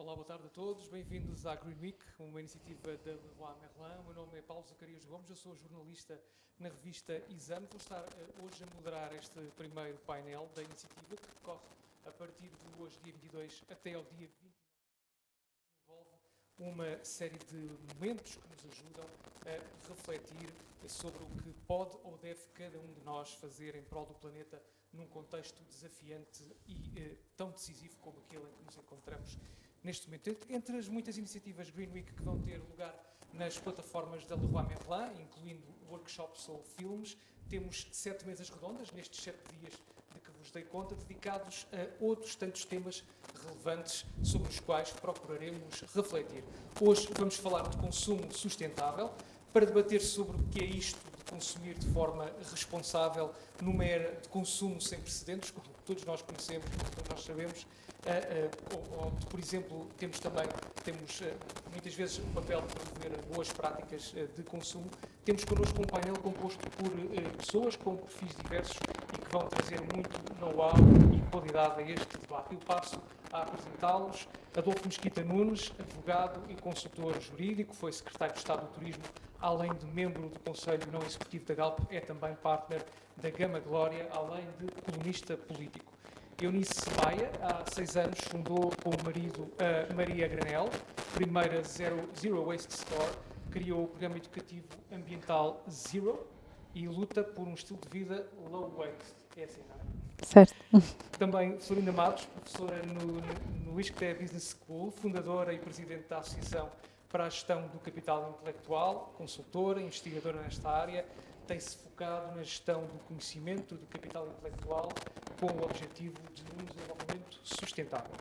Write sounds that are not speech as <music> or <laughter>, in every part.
Olá, boa tarde a todos. Bem-vindos à Green Week, uma iniciativa da Leroy Merlin. O meu nome é Paulo Zacarias Gomes, eu sou jornalista na revista Exame. Vou estar uh, hoje a moderar este primeiro painel da iniciativa que decorre a partir de hoje, dia 22, até ao dia 29. Envolve uma série de momentos que nos ajudam a refletir sobre o que pode ou deve cada um de nós fazer em prol do planeta num contexto desafiante e eh, tão decisivo como aquele em que nos encontramos neste momento. Entre as muitas iniciativas Green Week que vão ter lugar nas plataformas da Leroy Merlin, incluindo workshops ou filmes, temos sete mesas redondas nestes sete dias de que vos dei conta, dedicados a outros tantos temas relevantes sobre os quais procuraremos refletir. Hoje vamos falar de consumo sustentável, para debater sobre o que é isto consumir de forma responsável numa era de consumo sem precedentes, como todos nós conhecemos, como nós sabemos, Uh, uh, por exemplo, temos também, temos uh, muitas vezes o papel de promover boas práticas de consumo. Temos connosco um painel composto por pessoas com perfis diversos que vão trazer muito know-how e qualidade a este debate. Eu passo a apresentá-los. Adolfo Mesquita Nunes, advogado e consultor jurídico, foi secretário de Estado do Turismo, além de membro do Conselho Não Executivo da Galp, é também partner da Gama Glória, além de colunista político. Eunice Maia, há seis anos, fundou com o marido a Maria Granel, primeira Zero, Zero Waste Store, criou o programa educativo ambiental Zero e luta por um estilo de vida low waste. É assim, não é? Certo. <laughs> Também Florinda Matos, professora no, no ISCTE Business School, fundadora e presidente da Associação para a Gestão do Capital Intelectual, consultora, investigadora nesta área, tem-se focado na gestão do conhecimento do capital intelectual com o objetivo de um desenvolvimento sustentável.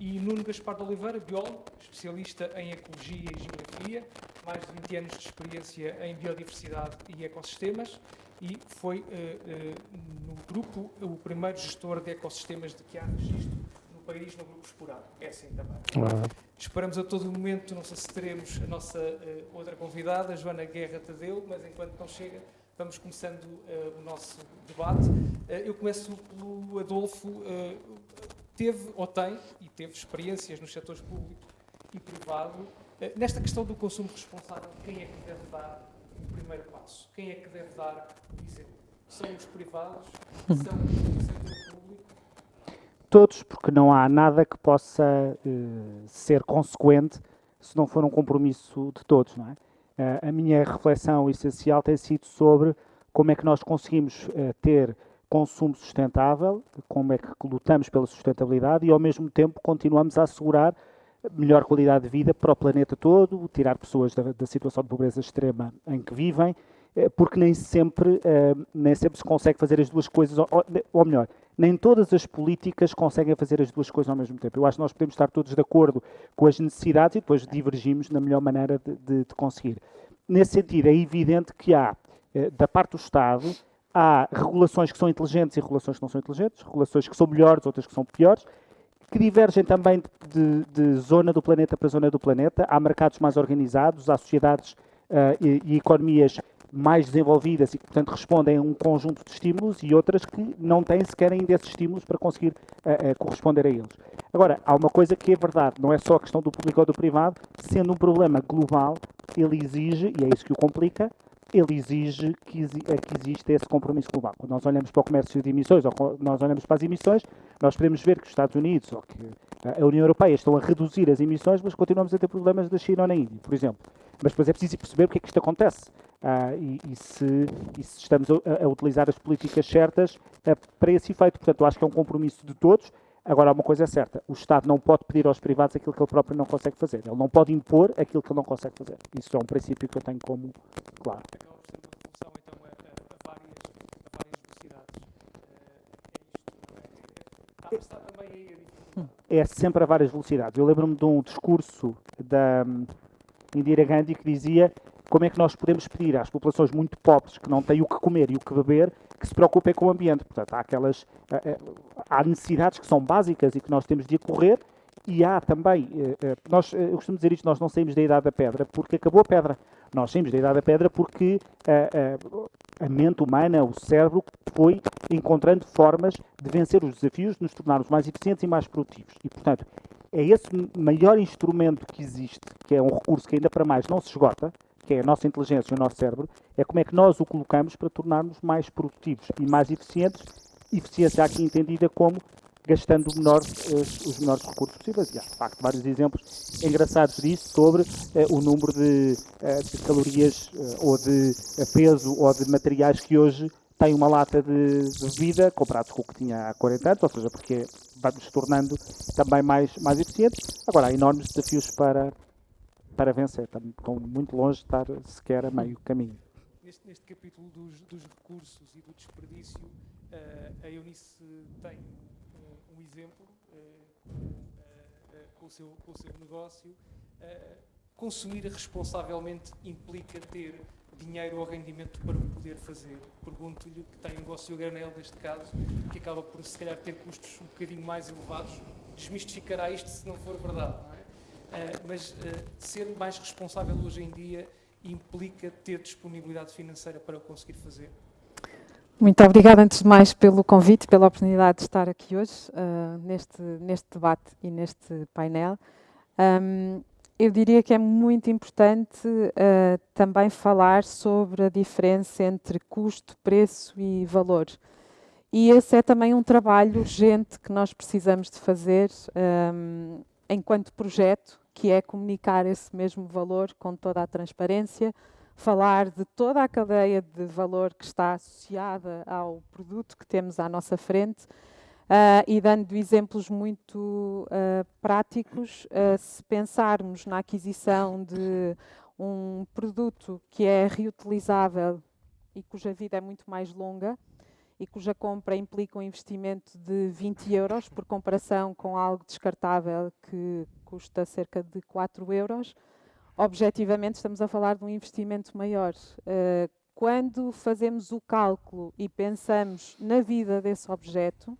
E Nuno Gaspar de Oliveira, biólogo, especialista em ecologia e geografia, mais de 20 anos de experiência em biodiversidade e ecossistemas, e foi uh, uh, no grupo o primeiro gestor de ecossistemas de que há registro no país no grupo explorado. É assim também. Esperamos a todo momento, não sei se teremos a nossa uh, outra convidada, Joana Guerra Tadeu, mas enquanto não chega, vamos começando uh, o nosso debate. Uh, eu começo pelo Adolfo. Uh, teve ou tem, e teve experiências nos setores público e privado, nesta questão do consumo responsável, quem é que deve dar primeiro passo? Quem é que deve dar o exemplo? São os privados? São o setor público? Todos, porque não há nada que possa ser consequente se não for um compromisso de todos, não é? a minha reflexão essencial tem sido sobre como é que nós conseguimos eh, ter consumo sustentável, como é que lutamos pela sustentabilidade e, ao mesmo tempo, continuamos a assegurar melhor qualidade de vida para o planeta todo, tirar pessoas da, da situação de pobreza extrema em que vivem, eh, porque nem sempre, eh, nem sempre se consegue fazer as duas coisas, ou melhor, nem todas as políticas conseguem fazer as duas coisas ao mesmo tempo. Eu acho que nós podemos estar todos de acordo com as necessidades e depois divergimos na melhor maneira de, de, de conseguir. Nesse sentido, é evidente que há, eh, da parte do Estado, há regulações que são inteligentes e regulações que não são inteligentes, regulações que são melhores, outras que são piores, que divergem também de, de zona do planeta para zona do planeta. Há mercados mais organizados, há sociedades uh, e, e, economias mais desenvolvidas e que, portanto, respondem a um conjunto de estímulos e outras que não têm sequer ainda esses estímulos para conseguir uh, uh, corresponder a eles. Agora, há uma coisa que é verdade, não é só a questão do público ou do privado, sendo um problema global, ele exige, e é isso que o complica, ele exige que, eh, que exista esse compromisso global. Quando nós olhamos para o comércio de emissões ou nós olhamos para as emissões, nós podemos ver que os Estados Unidos ou que a União Europeia estão a reduzir as emissões, mas continuamos a ter problemas da China ou na Índia, por exemplo. Mas depois é preciso perceber porque é que isto acontece ah, e, e, se, e, se, estamos a, a, utilizar as políticas certas ah, para esse efeito. Portanto, eu acho que é um compromisso de todos. Agora, uma coisa é certa: o Estado não pode pedir aos privados aquilo que ele próprio não consegue fazer. Ele não pode impor aquilo que ele não consegue fazer. Isso é um princípio que eu tenho como claro. É sempre a várias velocidades. Eu lembro-me de um discurso da hum, Indira Gandhi que dizia como é que nós podemos pedir às populações muito pobres que não têm o que comer e o que beber que se preocupem com o ambiente. Portanto, há aquelas eh, eh, há necessidades que são básicas e que nós temos de acorrer e há também, eh, nós, eu costumo dizer isto, nós não saímos da idade da pedra porque acabou a pedra. Nós saímos da idade da pedra porque a, a, a mente humana, o cérebro, foi encontrando formas de vencer os desafios, de nos tornarmos mais eficientes e mais produtivos. E, portanto, é esse maior instrumento que existe, que é um recurso que ainda para mais não se esgota, que é a nossa inteligência o nosso cérebro, é como é que nós o colocamos para tornarmos mais produtivos e mais eficientes. Eficiência aqui entendida como gastando menor, uh, os menores recursos possíveis. E há, de facto, vários exemplos engraçados disso sobre uh, o número de, uh, de calorias ou de peso ou de materiais que hoje tem uma lata de, bebida comparado com o que tinha há 40 anos, ou seja, porque vai-nos tornando também mais, mais eficientes. Agora, há enormes desafios para, para vencer. Estão muito longe de estar sequer a meio caminho. Neste, neste capítulo dos, dos, recursos e do desperdício, uh, a Eunice tem um, um exemplo uh, uh, com, o seu, com o seu negócio. consumir responsavelmente implica ter dinheiro ou rendimento para o poder fazer. Pergunto-lhe que tem um negócio granel, neste caso, que acaba por, se calhar, ter custos um bocadinho mais elevados. Desmistificará isto se não for verdade, mas uh, ser mais responsável hoje em dia implica ter disponibilidade financeira para o conseguir fazer? Muito obrigada, antes de mais, pelo convite, pela oportunidade de estar aqui hoje, uh, neste, neste debate e neste painel. Um, eu diria que é muito importante uh, também falar sobre a diferença entre custo, preço e valor. E esse é também um trabalho urgente que nós precisamos de fazer um, enquanto projeto, que é comunicar esse mesmo valor com toda a transparência, falar de toda a cadeia de valor que está associada ao produto que temos à nossa frente Uh, e dando exemplos muito uh, práticos, uh, se pensarmos na aquisição de um produto que é reutilizável e cuja vida é muito mais longa e cuja compra implica um investimento de 20 euros, por comparação com algo descartável que custa cerca de 4 euros, objetivamente estamos a falar de um investimento maior. quando fazemos o cálculo e pensamos na vida desse objeto,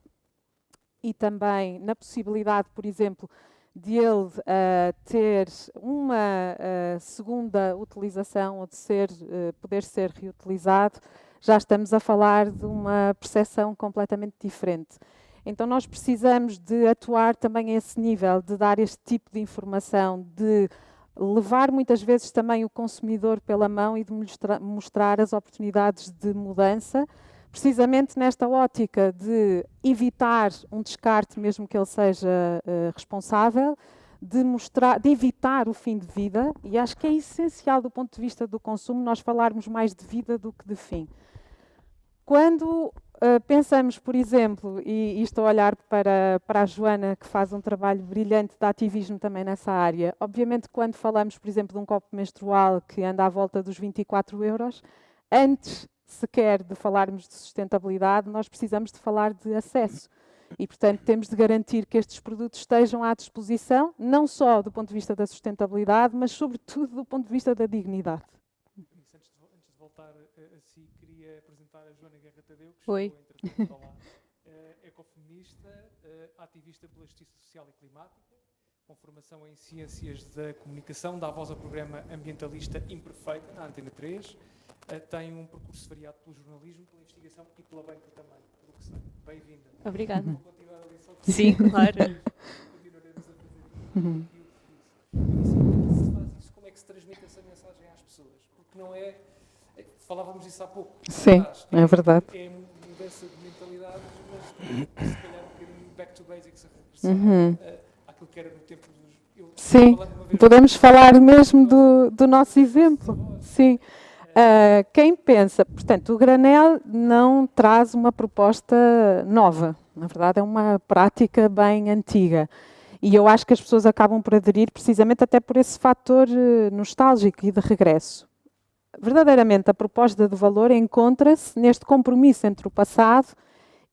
e também na possibilidade, por exemplo, de ele uh, ter uma uh, segunda utilização ou de ser, uh, poder ser reutilizado, já estamos a falar de uma percepção completamente diferente. Então nós precisamos de atuar também a esse nível, de dar este tipo de informação, de levar muitas vezes também o consumidor pela mão e de mostrar, mostrar as oportunidades de mudança, precisamente nesta ótica de evitar um descarte, mesmo que ele seja uh, responsável, de, mostrar, de evitar o fim de vida, e acho que é essencial do ponto de vista do consumo nós falarmos mais de vida do que de fim. Quando uh, pensamos, por exemplo, e, e, estou a olhar para, para a Joana, que faz um trabalho brilhante de ativismo também nessa área, obviamente quando falamos, por exemplo, de um copo menstrual que anda à volta dos 24 euros, antes sequer de falarmos de sustentabilidade, nós precisamos de falar de acesso. E, portanto, temos de garantir que estes produtos estejam à disposição, não só do ponto de vista da sustentabilidade, mas, sobretudo, do ponto de vista da dignidade. Isso, antes, de, antes, de, voltar a, a si, queria apresentar a Joana Guerra Tadeu, que Oi. chegou lá, uh, <laughs> ecofeminista, uh, ativista pela justiça social e climática, com formação em ciências da comunicação, dá voz ao programa ambientalista Imperfeita, na Antena 3, uh, tem um percurso variado pelo jornalismo, pela investigação e pela banca também, pelo que sei. Bem-vinda. Obrigada. Vou continuar a lição. Sim, claro. <laughs> Continuaremos a fazer uhum. como é que se faz isso? Como é que se transmite essa mensagem às pessoas? Porque não é... falávamos isso há pouco. Sim, é, verdade. É mudança de mentalidade, mas se calhar um bocadinho back to basics, a uhum. uh, àquilo que era no tempo dos... Eu, Sim, podemos falar mesmo do, do nosso exemplo. Sim. Uh, quem pensa, portanto, o granel não traz uma proposta nova, na verdade é uma prática bem antiga. E eu acho que as pessoas acabam por aderir precisamente até por esse fator nostálgico e de regresso. Verdadeiramente, a proposta de valor encontra-se neste compromisso entre o passado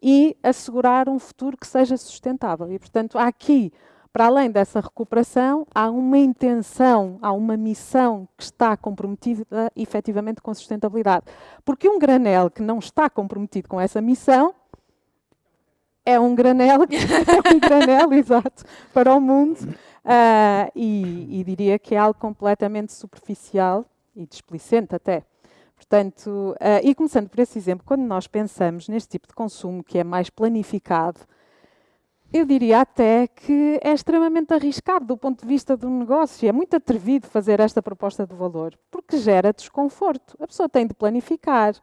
e assegurar um futuro que seja sustentável. E, portanto, aqui para além dessa recuperação, há uma intenção, há uma missão que está comprometida efetivamente com sustentabilidade. Porque um granel que não está comprometido com essa missão é um granel, <laughs> é um granel, exato, para o mundo. Uh, e, e, diria que é algo completamente superficial e displicente até. Portanto, uh, e começando por esse exemplo, quando nós pensamos neste tipo de consumo que é mais planificado, eu diria até que é extremamente arriscado do ponto de vista do negócio. É muito atrevido fazer esta proposta de valor, porque gera desconforto. A pessoa tem de planificar,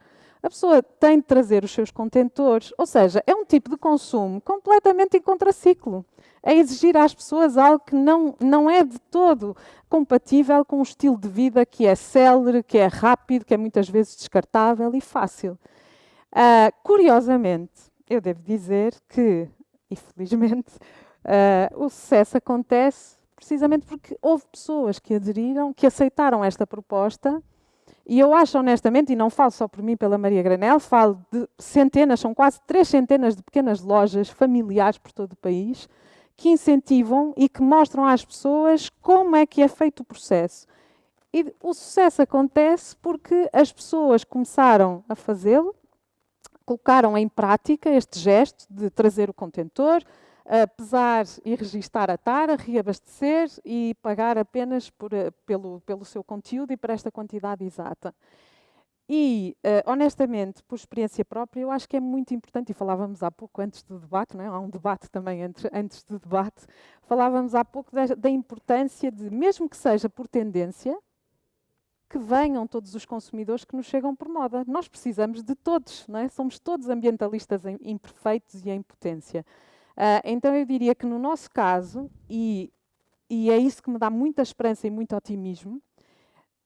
a pessoa tem de trazer os seus contentores, ou seja, é um tipo de consumo completamente em contraciclo. É exigir às pessoas algo que não, não é de todo compatível com um estilo de vida que é célere, que é rápido, que é muitas vezes descartável e fácil. Uh, curiosamente, eu devo dizer que <laughs> e felizmente, uh, o sucesso acontece precisamente porque houve pessoas que aderiram, que aceitaram esta proposta. E eu acho honestamente, e não falo só por mim, pela Maria Granel, falo de centenas, são quase três centenas de pequenas lojas familiares por todo o país, que incentivam e que mostram às pessoas como é que é feito o processo. E o sucesso acontece porque as pessoas começaram a fazê-lo, colocaram em prática este gesto de trazer o contentor, pesar e registar a tara, reabastecer e pagar apenas por, eh, pelo, pelo seu conteúdo e por esta quantidade exata. E, uh, honestamente, por experiência própria, eu acho que é muito importante, e falávamos há pouco antes do debate, não é? há um debate também entre, antes do debate, falávamos há pouco da, da importância de, mesmo que seja por tendência, que venham todos os consumidores que nos chegam por moda. Nós precisamos de todos, não é? somos todos ambientalistas imperfeitos e em potência. Uh, então eu diria que no nosso caso, e, e é isso que me dá muita esperança e muito otimismo,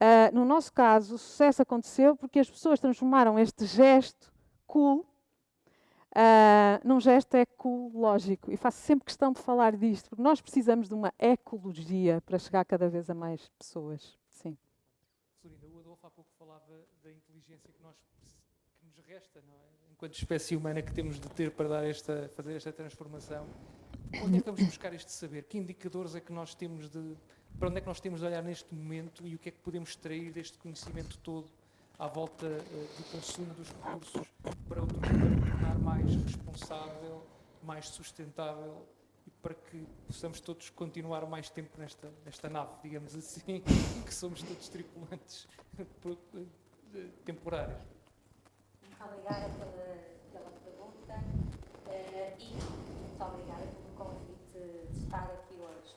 uh, no nosso caso o sucesso aconteceu porque as pessoas transformaram este gesto cool Uh, num gesto ecológico. E faço sempre questão de falar disto, porque nós precisamos de uma ecologia para chegar cada vez a mais pessoas. Sim. Florinda, o Adolfo há pouco falava da inteligência que, nós, que nos resta, não é? Enquanto espécie humana que temos de ter para dar esta, fazer esta transformação. Onde é que vamos buscar este saber? Que indicadores é que nós temos de. Para onde é que nós temos de olhar neste momento e o que é que podemos extrair deste conhecimento todo à volta uh, do consumo dos recursos para o tornar mais responsável, mais sustentável para que possamos todos continuar mais tempo nesta, nesta nave, digamos assim, <laughs> que somos todos tripulantes <laughs> temporários. Muito obrigada pela, e muito obrigada pelo convite de estar aqui hoje.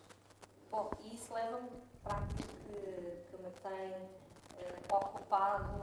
Bom, e isso leva-me para aquilo que, que me tem uh, ocupado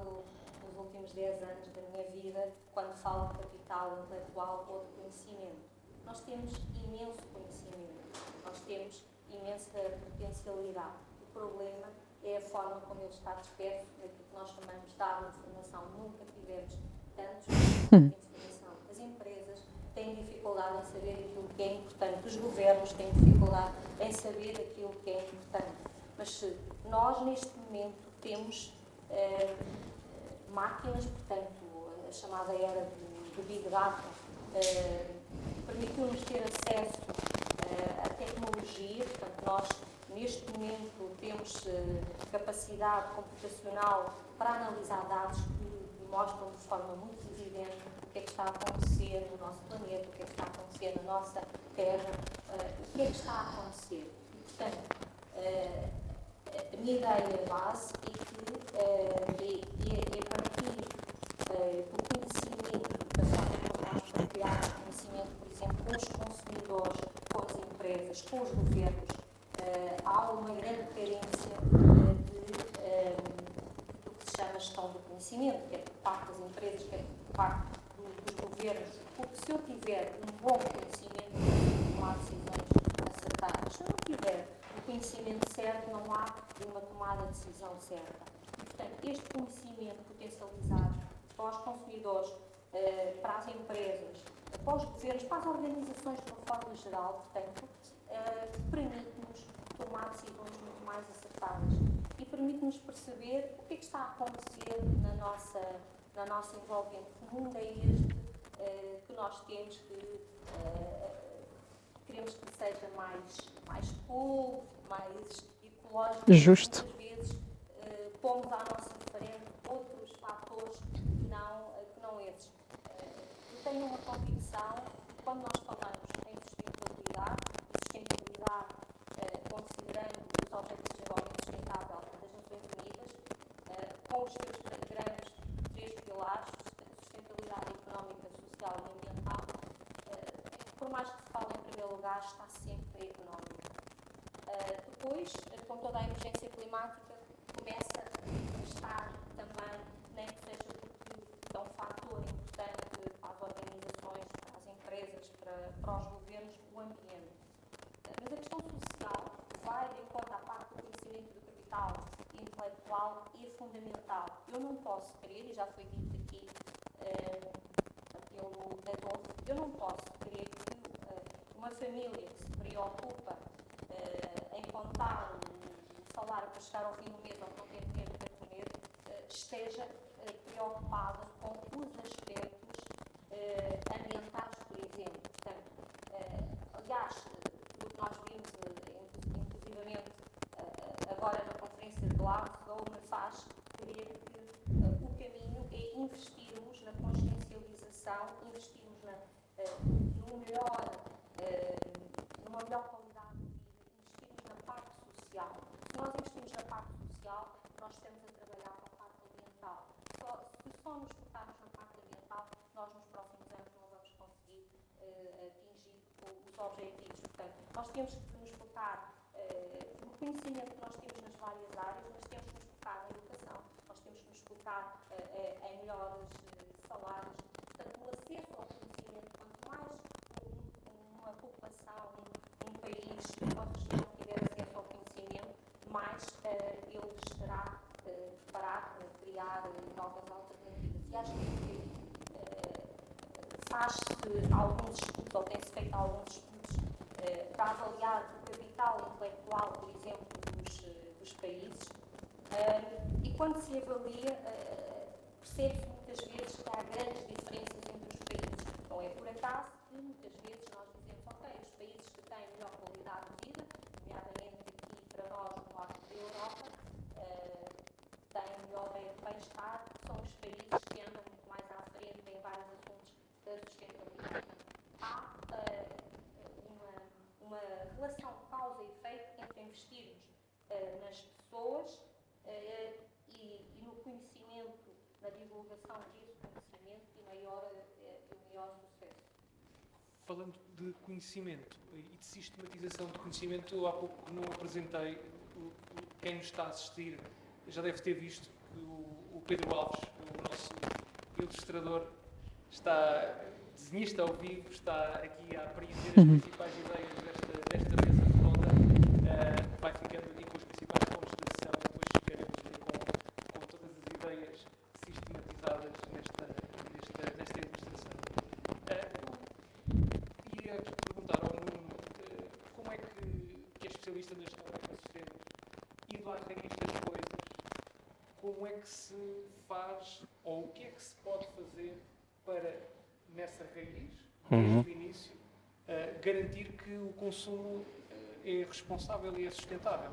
nos últimos 10 anos da minha vida, quando falo de capital intelectual ou de conhecimento nós temos imenso conhecimento, nós temos imensa potencialidade. O problema é a forma como ele está disperso, naquilo que nós chamamos de água de informação. Nunca tivemos tantos <laughs> de informação. As empresas têm dificuldade em saber aquilo que é importante, os governos têm dificuldade em saber aquilo que é importante. Mas se nós, neste momento, temos eh, máquinas, portanto, a chamada era de Big Data, eh, permitiu-nos ter acesso uh, à tecnologia, portanto, nós neste momento temos uh, capacidade computacional para analisar dados que mostram de forma muito evidente o que é que está a acontecer no nosso planeta, o que é que está a acontecer na nossa Terra, uh, o que é que está a acontecer. E, portanto, a minha ideia base é que é, é, é partir do conhecimento da forma nós para criar conhecimento sempre com os consumidores, com as empresas, com os governos, uh, há uma grande carência uh, de, um, do que se chama gestão do conhecimento, quer por parte das empresas, quer por parte do, dos governos, porque se eu tiver um bom conhecimento, eu tomar decisões acertadas. Se eu não tiver o conhecimento certo, não há uma tomada de decisão certa. portanto, este conhecimento potencializado para os consumidores, uh, para as empresas, para os governos, para as organizações de uma forma geral, portanto, uh, permite-nos tomar decisões muito mais acertadas permite-nos perceber o que é que está a acontecer na nossa, na nossa envolvente. Que mundo é este uh, que nós temos que uh, queremos que seja mais, mais cool, mais ecológico. Justo. Muitas vezes uh, pomos à nossa frente outros fatores que não, que não esses tenho uma convicção, quando nós falamos em sustentabilidade, e sustentabilidade considerando os objetivos de desenvolvimento sustentável das Nações Unidas, eh, com os seus grandes três pilares, sustentabilidade económica, social e ambiental, eh, por mais que se fale em primeiro lugar está sempre económico. Uh, depois, com toda a emergência climática, começa a estar também, nem que seja porque é um fator importante para as organizações, para as empresas, para, para os governos, o ambiente. Mas a questão social vai de encontro à parte do conhecimento do capital intelectual é fundamental. Eu não posso crer, e já foi dito aqui uh, pelo Adolfo, eu não posso crer que uma família que se preocupa uh, em contar salário para chegar ao fim do mês ou não ter dinheiro para comer, uh, esteja uh, preocupada com os aspectos ambientais, por exemplo. Portanto, aliás, o que nós vimos, inclusivamente agora na conferência de Glasgow, me faz crer que o caminho é investirmos na consciencialização, investirmos na, no melhor eh, numa melhor qualidade de vida, investirmos na parte social. Se nós investimos na parte social, nós estamos a trabalhar com a parte ambiental. Só, se só nos focarmos na parte ambiental, nós nos próximos anos não vamos conseguir uh, atingir os objetivos. Portanto, nós temos que nos focar no conhecimento que nós temos nas várias áreas, mas temos que nos focar na educação, nós temos que nos focar em melhores salários. Portanto, o acesso ao conhecimento, quanto mais uma população, um, um país, uma região tiver acesso ao conhecimento, mais uh, ele estará uh, preparado para criar uh, novas alternativas. E acho que faz-se alguns estudos, ou tem-se feito alguns estudos, para avaliar o capital intelectual, por exemplo, dos, dos países. e quando se avalia, percebe-se muitas vezes que há grandes diferenças entre os países. Não é por acaso que muitas vezes nós países que têm melhor qualidade de vida, nomeadamente aqui para nós no norte da Europa, uh, têm melhor bem-estar, são os países que andam muito mais à frente em vários assuntos da sustentabilidade. Há uh, uma, uma relação causa e efeito entre investirmos uh, pessoas e, e, no conhecimento, na divulgação desse conhecimento e maior, e maior sucesso. Falando de conhecimento e de sistematização de conhecimento, há pouco não apresentei, quem nos está a assistir. Já deve ter visto que o, Pedro Alves, o nosso ilustrador, está desenhista ao vivo, está aqui a apreender as uhum. principais ideias desta, desta mesa redonda, uh, vai ficando aqui com os principais pontos de decisão e depois chegaremos ali com, com todas as ideias sistematizadas nesta, nesta, nesta ilustração. Uh, queria perguntar ao Nuno uh, como é que, que é especialista na gestão do ecossistema, indo à raiz das coisas, como é que se faz, ou o que é que se pode fazer para, nessa raiz, desde uhum. o início, uh, garantir que o consumo uh, é responsável e é sustentável.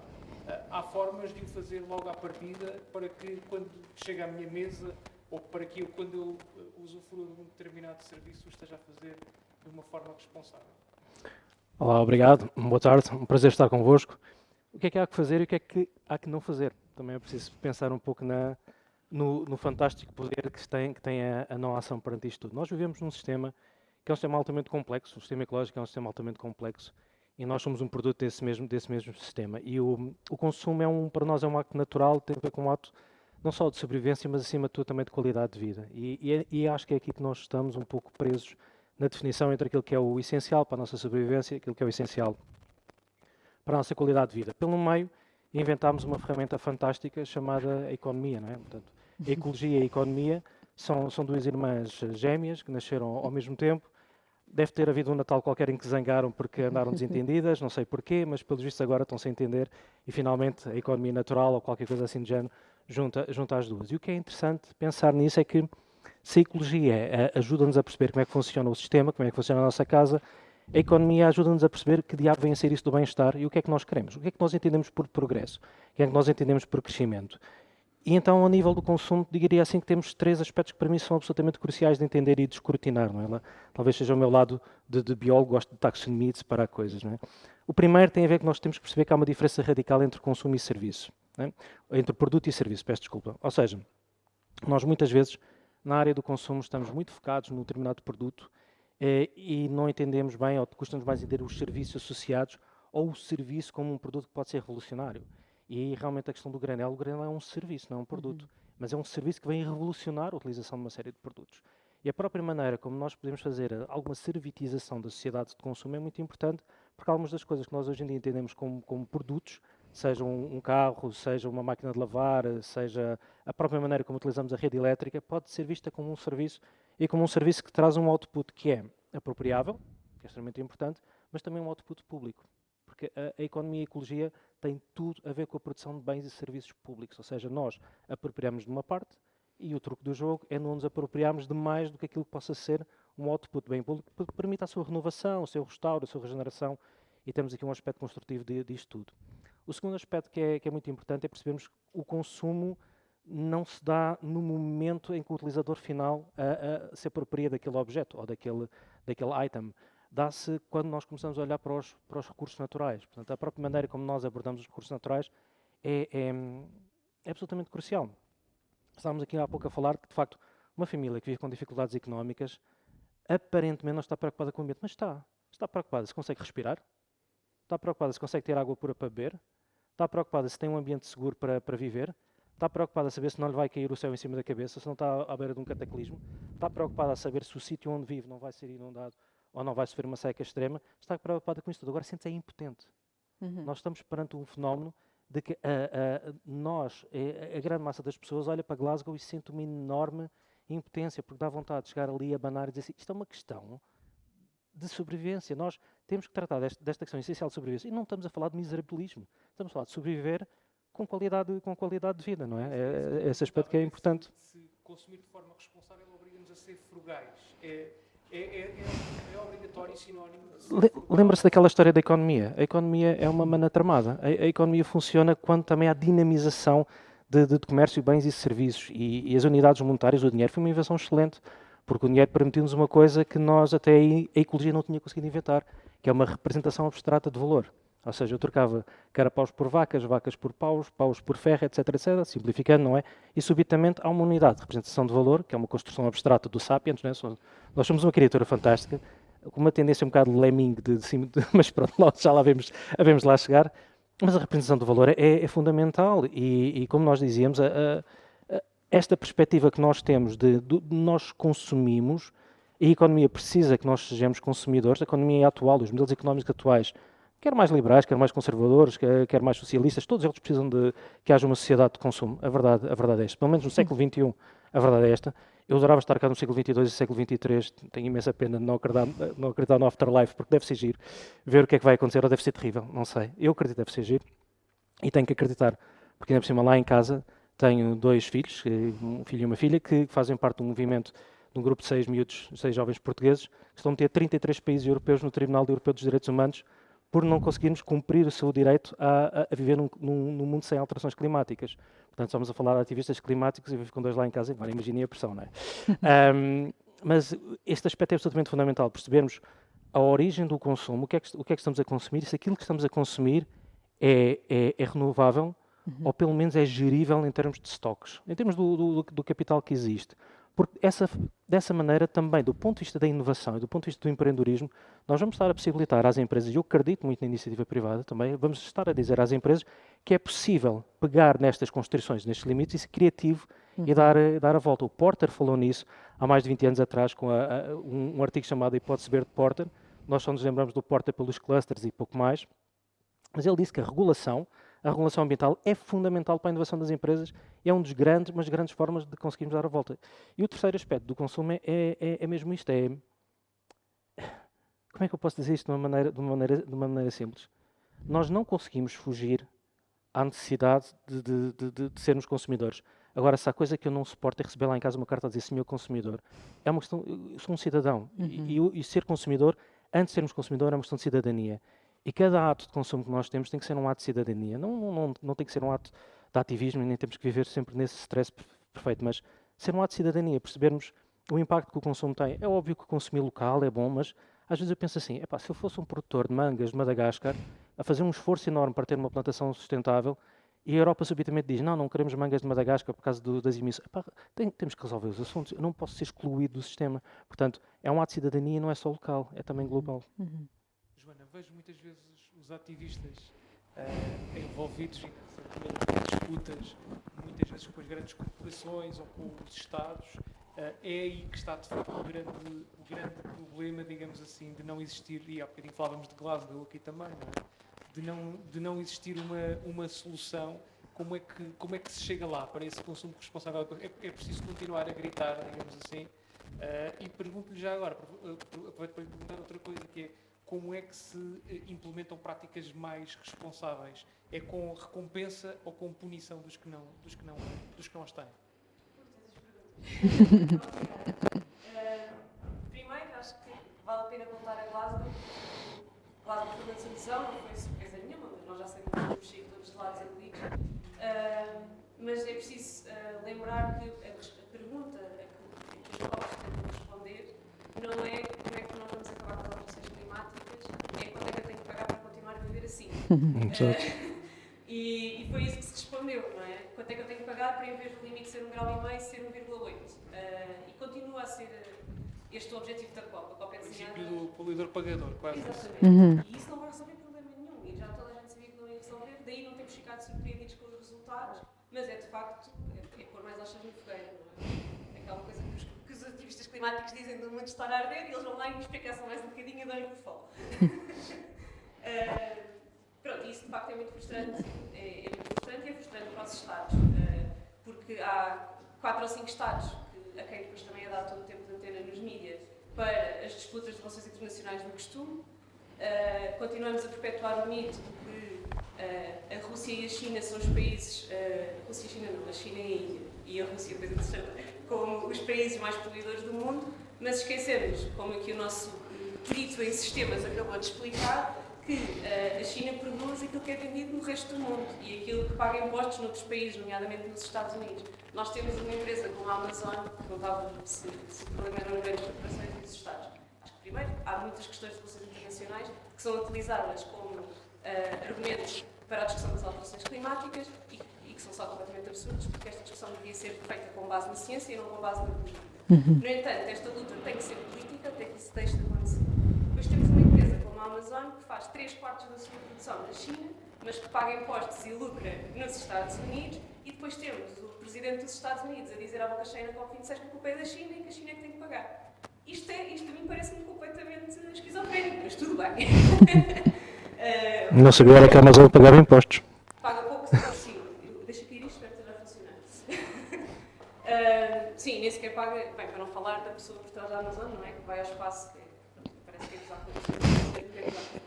há formas de o fazer logo à partida para que, quando chega à minha mesa, ou para que eu, quando eu usufruo de um determinado serviço, o esteja a fazer de uma forma responsável. Olá, obrigado. Boa tarde. Um prazer estar convosco. O que é que há que fazer e o que é que há que não fazer? Também é preciso pensar um pouco na, no, no, fantástico poder que tem, que tem a, a, não ação perante isto tudo. Nós vivemos num sistema que é um sistema altamente complexo, o sistema ecológico é um sistema altamente complexo e nós somos um produto desse mesmo, desse mesmo sistema. E o, o consumo é um, para nós é um ato natural, tem a ver com um ato não só de sobrevivência, mas acima de tudo também de qualidade de vida. E, e, é, e acho que é aqui que nós estamos um pouco presos na definição entre aquilo que é o essencial para a nossa sobrevivência e aquilo que é o essencial para a nossa qualidade de vida. Pelo meio, inventámos uma ferramenta fantástica chamada economia. Não é? Portanto, a ecologia e a economia são, são duas irmãs gêmeas que nasceram ao mesmo tempo. Deve ter havido um Natal qualquer em que zangaram porque andaram <laughs> desentendidas, não sei porquê, mas pelos vistos agora estão-se a entender e finalmente a economia natural ou qualquer coisa assim de género junta, junta as duas. E o que é interessante pensar nisso é que se a ecologia eh, ajuda-nos a perceber como é que funciona o sistema, como é que funciona a nossa casa, a economia ajuda-nos a perceber que diabo vem a ser isso do bem-estar e o que é que nós queremos, o que é que nós entendemos por progresso, o que é que nós entendemos por crescimento. E então, ao nível do consumo, diria assim que temos três aspectos que para mim são absolutamente cruciais de entender e de escrutinar. Não é? Talvez seja o meu lado de, de biólogo, gosto de taxonomia e de separar coisas. Não é? O primeiro tem a ver que nós temos que perceber que há uma diferença radical entre consumo e serviço. É? Entre produto e serviço, peço desculpa. Ou seja, nós muitas vezes na área do consumo estamos muito focados num determinado produto e não entendemos bem, ou custa-nos mais entender os serviços associados ou o serviço como um produto que pode ser revolucionário. E realmente a questão do granel, o granel é um serviço, não é um produto, uhum. mas é um serviço que vem revolucionar a utilização de uma série de produtos. E a própria maneira como nós podemos fazer eh, alguma servitização da sociedade de consumo é muito importante, porque algumas das coisas que nós hoje em dia entendemos como, como produtos, seja um, um, carro, seja uma máquina de lavar, seja a própria maneira como utilizamos a rede elétrica, pode ser vista como um serviço e como um serviço que traz um output que é apropriável, que é extremamente importante, mas também um output público. Porque a, a economia e a ecologia têm tudo a ver com a produção de bens e serviços públicos, ou seja, nós apropriamos de uma parte e o truque do jogo é não nos apropriarmos de mais do que aquilo que possa ser um output bem público que permita a sua renovação, o seu restauro, a sua regeneração e temos aqui um aspecto construtivo disto tudo. O segundo aspecto que é, que é muito importante é percebermos que o consumo não se dá no momento em que o utilizador final a, a se apropria daquele objeto ou daquele, daquele item. Dá-se quando nós começamos a olhar para os, para os recursos naturais. Portanto, a própria maneira como nós abordamos os recursos naturais é, é, é absolutamente crucial. Estávamos aqui há pouco a falar que, de facto, uma família que vive com dificuldades económicas aparentemente não está preocupada com o ambiente, mas está. Está preocupada se consegue respirar, está preocupada se consegue ter água pura para beber, está preocupada se tem um ambiente seguro para, para viver, está preocupada a saber se não lhe vai cair o céu em cima da cabeça, se não está à beira de um cataclismo, está preocupada a saber se o sítio onde vive não vai ser inundado ou não vai sofrer uma seca extrema, está preocupada com isso tudo. Agora sente-se é impotente. Uhum. Nós estamos perante um fenómeno de que a, a, nós, a, a, grande massa das pessoas, olha para Glasgow e sente uma enorme impotência, porque dá vontade de chegar ali a banar e dizer assim, isto é uma questão de sobrevivência. Nós temos que tratar desta, desta questão essencial de sobrevivência. E não estamos a falar de miserabilismo. Estamos a falar de sobreviver com qualidade, com qualidade de vida, não é? É, é esse aspecto que é importante. Se consumir de forma responsável obriga-nos a ser frugais. É, é, é, é obrigatório e sinónimo. Lembra-se daquela história da economia. A economia é uma mana tramada. A, a economia funciona quando também há dinamização de, de, de comércio, bens e serviços. E, e, as unidades monetárias, o dinheiro, foi uma invenção excelente porque o dinheiro permitiu-nos uma coisa que nós até aí a ecologia não tinha conseguido inventar, que é uma representação abstrata de valor. Ou seja, eu trocava carapaus por vacas, vacas por paus, paus por ferro, etc, etc, simplificando, não é? E subitamente há uma unidade de representação de valor, que é uma construção abstrata do Sapiens, não é? Nós somos uma criatura fantástica, com uma tendência um bocado lemming, de, de, de, <laughs> mas pronto, já lá vemos, vemos lá chegar. Mas a representação do valor é, é fundamental e, e, como nós dizíamos, a, a esta perspectiva que nós temos de, de, nós consumimos, a economia precisa que nós sejamos consumidores, a economia atual, os modelos económicos atuais, quer mais liberais, quer mais conservadores, quer, mais socialistas, todos eles precisam de que haja uma sociedade de consumo. A verdade, a verdade é esta. Pelo menos no século XXI, a verdade é esta. Eu adorava estar cá no século XXII e século XXIII. Tenho imensa pena de não acreditar, não acreditar no afterlife, porque deve ser giro. Ver o que é que vai acontecer, ou deve ser terrível, não sei. Eu acredito que deve ser giro. E tenho que acreditar, porque ainda por cima lá em casa tenho dois filhos, eh, um filho e uma filha, que fazem parte de um movimento de um grupo de seis miúdos, seis jovens portugueses, que estão a meter 33 países europeus no Tribunal Europeu dos Direitos Humanos por não conseguirmos cumprir o seu direito a, a viver num, num, num, mundo sem alterações climáticas. Portanto, estamos a falar de ativistas climáticos e vivo com dois lá em casa, agora imaginem a pressão, não é? <laughs> um, mas este aspecto é absolutamente fundamental, percebermos a origem do consumo, o que é que, que, é que estamos a consumir, se aquilo que estamos a consumir é, é, é renovável, uhum. ou pelo menos é gerível em termos de estoques, em termos do, do, do, capital que existe. Porque essa, dessa maneira também, do ponto de vista da inovação e do ponto de vista do empreendedorismo, nós vamos estar a possibilitar às empresas, e eu acredito muito na iniciativa privada também, vamos estar a dizer às empresas que é possível pegar nestas constrições, nestes limites, e ser criativo uhum. e dar, dar a volta. O Porter falou nisso há mais de 20 anos atrás, com a, a, um, um, artigo chamado A Hipótese Verde Porter. Nós só nos lembramos do Porter pelos clusters e pouco mais. Mas ele disse que a regulação, a regulação ambiental é fundamental para a inovação das empresas e é um dos grandes, mas grandes formas de conseguirmos dar a volta. E o terceiro aspecto do consumo é, é, é mesmo isto, é... Como é que eu posso dizer isto de uma, maneira, de, uma maneira, de uma maneira simples? Nós não conseguimos fugir à necessidade de, de, de, de, sermos consumidores. Agora, se há coisa que eu não suporto é receber lá em casa uma carta a dizer senhor consumidor, é uma questão, eu sou um cidadão uhum. e, e, e, ser consumidor, antes de sermos consumidor, é uma questão de cidadania. E cada ato de consumo que nós temos tem que ser um ato de cidadania. Não, não, não, não tem que ser um ato de ativismo e nem temos que viver sempre nesse stress perfeito, mas ser um ato de cidadania, percebermos o impacto que o consumo tem. É óbvio que consumir local é bom, mas às vezes eu penso assim, epá, se eu fosse um produtor de mangas de Madagascar, a fazer um esforço enorme para ter uma plantação sustentável, E a Europa subitamente diz, não, não queremos mangas de Madagascar por causa do, das emissões. Epá, tem, temos que resolver os assuntos. Eu não posso ser excluído do sistema. Portanto, é um ato de cidadania não é só local, é também global. Uhum. Joana, vejo muitas vezes os ativistas uh, envolvidos em disputas, muitas vezes com as grandes corporações ou com os Estados. Uh, é aí que está de facto o grande, o grande problema, digamos assim, de não existir, e há bocadinho falávamos de Glasgow aqui também, não é? de, não, de não existir uma, uma solução. Como é, que, como é que se chega lá para esse consumo responsável? É, é preciso continuar a gritar, digamos assim. Uh, e pergunto-lhe já agora, aproveito para lhe perguntar outra coisa, que é como é que se implementam práticas mais responsáveis? É com recompensa ou com punição dos que não, dos que não, dos que não as têm? <laughs> primeiro, acho que vale a pena voltar a Glasgow. Glasgow foi uma desilusão, não foi surpresa nenhuma, mas nós já sabemos que sair todos os lados envolvidos. Uh, mas é preciso uh, lembrar que a, a pergunta a que, que os jovens tentam responder não é como é que nós vamos acabar com as alterações climáticas, é quanto é que eu tenho que pagar para continuar a viver assim. <laughs> Uh, e, e, foi isso que se respondeu, não é? Quanto é que eu tenho que pagar para, em vez do limite ser 1,5 grau, ser 1,8? Uh, e continua a ser este o objetivo da COP. A COP é desenhada... O princípio do poluidor-pagador, quase. Exatamente. Uhum. E isso não vai resolver problema nenhum. E já toda a gente sabia que não ia resolver. Daí não temos ficado surpreendidos com os resultados. Mas é, de facto, é, é pôr mais achas no fogueiro, não é? Aquela coisa que ativistas climáticos dizem do mundo estar a arder e eles vão lá e esprecaçam mais um bocadinho <laughs> e dão-lhe por fome. uh, pronto, isso de facto é muito frustrante. É, é muito frustrante e é frustrante para os Estados. Uh, porque há quatro ou cinco Estados que, a quem depois também é dado todo o tempo de antena nos mídias para as disputas de relações internacionais do costume. Uh, continuamos a perpetuar o mito de que uh, a Rússia e a China são os países, uh, a Rússia e a China não, a China e a Índia, e a Rússia, coisa interessante, como os países mais poluidores do mundo, mas esquecemos, como aqui o nosso perito em sistemas acabou de explicar, que uh, a China produz aquilo que é vendido no resto do mundo e aquilo que paga impostos noutros países, nomeadamente nos Estados Unidos. Nós temos uma empresa como a Amazon, que contava se, se o problema eram grandes corporações e os Estados. Acho que, primeiro, há muitas questões de relações internacionais que são utilizadas como uh, argumentos para a discussão das alterações climáticas e, que são só completamente absurdos, porque esta discussão devia ser feita com base na ciência e não com base na política. Uhum. No entanto, esta luta tem que ser política até que isso deixe de acontecer. Depois temos uma empresa como a Amazon, que faz 3 quartos da sua produção na China, mas que paga impostos e lucra nos Estados Unidos, e depois temos o Presidente dos Estados Unidos a dizer à boca cheia na COP26 que a culpa é da China e que a China é que tem que pagar. Isto, é, isto a mim parece-me completamente esquizofrénico, mas tudo bem. uh, <laughs> não sabia era que a Amazon pagava impostos. Paga pouco, sim. Deixa cair isto, espero que esteja a funcionar. Sim, nem sequer paga, bem, para não falar da pessoa por trás da Amazon, não é? Que vai ao espaço, que parece que é usar